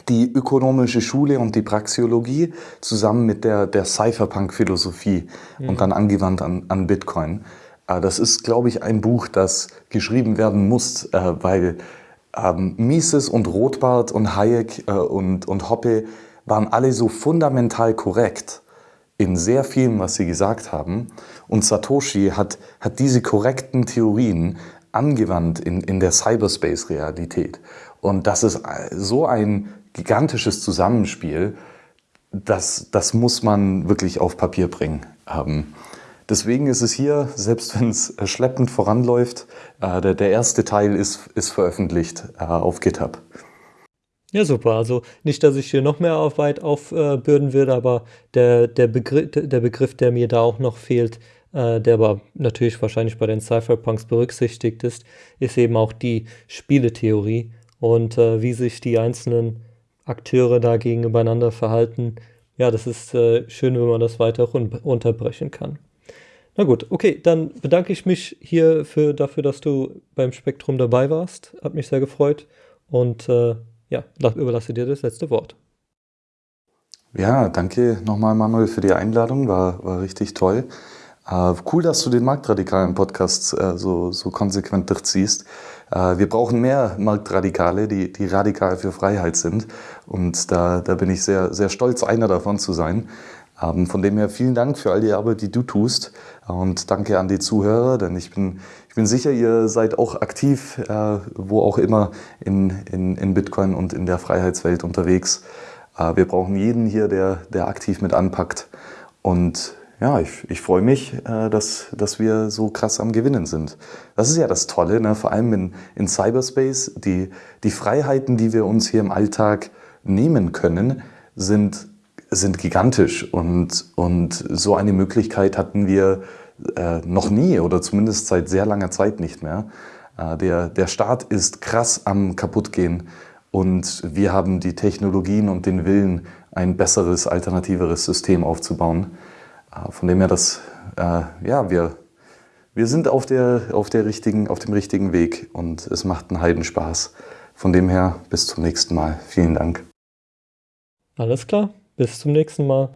die ökonomische Schule und die Praxiologie zusammen mit der, der Cypherpunk-Philosophie mhm. und dann angewandt an, an Bitcoin. Äh, das ist, glaube ich, ein Buch, das geschrieben werden muss, äh, weil ähm, Mises und Rothbard und Hayek äh, und, und Hoppe waren alle so fundamental korrekt in sehr vielem, was sie gesagt haben. Und Satoshi hat, hat diese korrekten Theorien angewandt in, in der Cyberspace-Realität. Und das ist so ein gigantisches Zusammenspiel, das, das muss man wirklich auf Papier bringen. Ähm, deswegen ist es hier, selbst wenn es schleppend voranläuft, äh, der, der erste Teil ist, ist veröffentlicht äh, auf GitHub. Ja, super. Also nicht, dass ich hier noch mehr Arbeit aufbürden würde, aber der, der, Begriff, der Begriff, der mir da auch noch fehlt, äh, der aber natürlich wahrscheinlich bei den Cypherpunks berücksichtigt ist, ist eben auch die Spieletheorie und äh, wie sich die einzelnen Akteure da gegeneinander verhalten. Ja, das ist äh, schön, wenn man das weiter unterbrechen kann. Na gut, okay, dann bedanke ich mich hier für, dafür, dass du beim Spektrum dabei warst. Hat mich sehr gefreut und äh, ja, überlasse dir das letzte Wort. Ja, danke nochmal, Manuel, für die Einladung. War, war richtig toll. Äh, cool, dass du den Marktradikalen Podcast äh, so, so konsequent durchziehst. Äh, wir brauchen mehr Marktradikale, die, die radikal für Freiheit sind. Und da, da bin ich sehr, sehr stolz, einer davon zu sein. Ähm, von dem her vielen Dank für all die Arbeit, die du tust. Und danke an die Zuhörer, denn ich bin, ich bin sicher, ihr seid auch aktiv, äh, wo auch immer in, in, in Bitcoin und in der Freiheitswelt unterwegs. Wir brauchen jeden hier, der, der aktiv mit anpackt. Und ja, ich, ich freue mich, äh, dass, dass wir so krass am Gewinnen sind. Das ist ja das Tolle, ne? vor allem in, in Cyberspace. Die, die Freiheiten, die wir uns hier im Alltag nehmen können, sind sind gigantisch und, und so eine Möglichkeit hatten wir äh, noch nie oder zumindest seit sehr langer Zeit nicht mehr. Äh, der, der Staat ist krass am kaputtgehen und wir haben die Technologien und den Willen, ein besseres, alternativeres System aufzubauen. Äh, von dem her, dass, äh, ja, wir, wir sind auf, der, auf, der richtigen, auf dem richtigen Weg und es macht einen Heidenspaß. Von dem her, bis zum nächsten Mal. Vielen Dank. Alles klar. Bis zum nächsten Mal.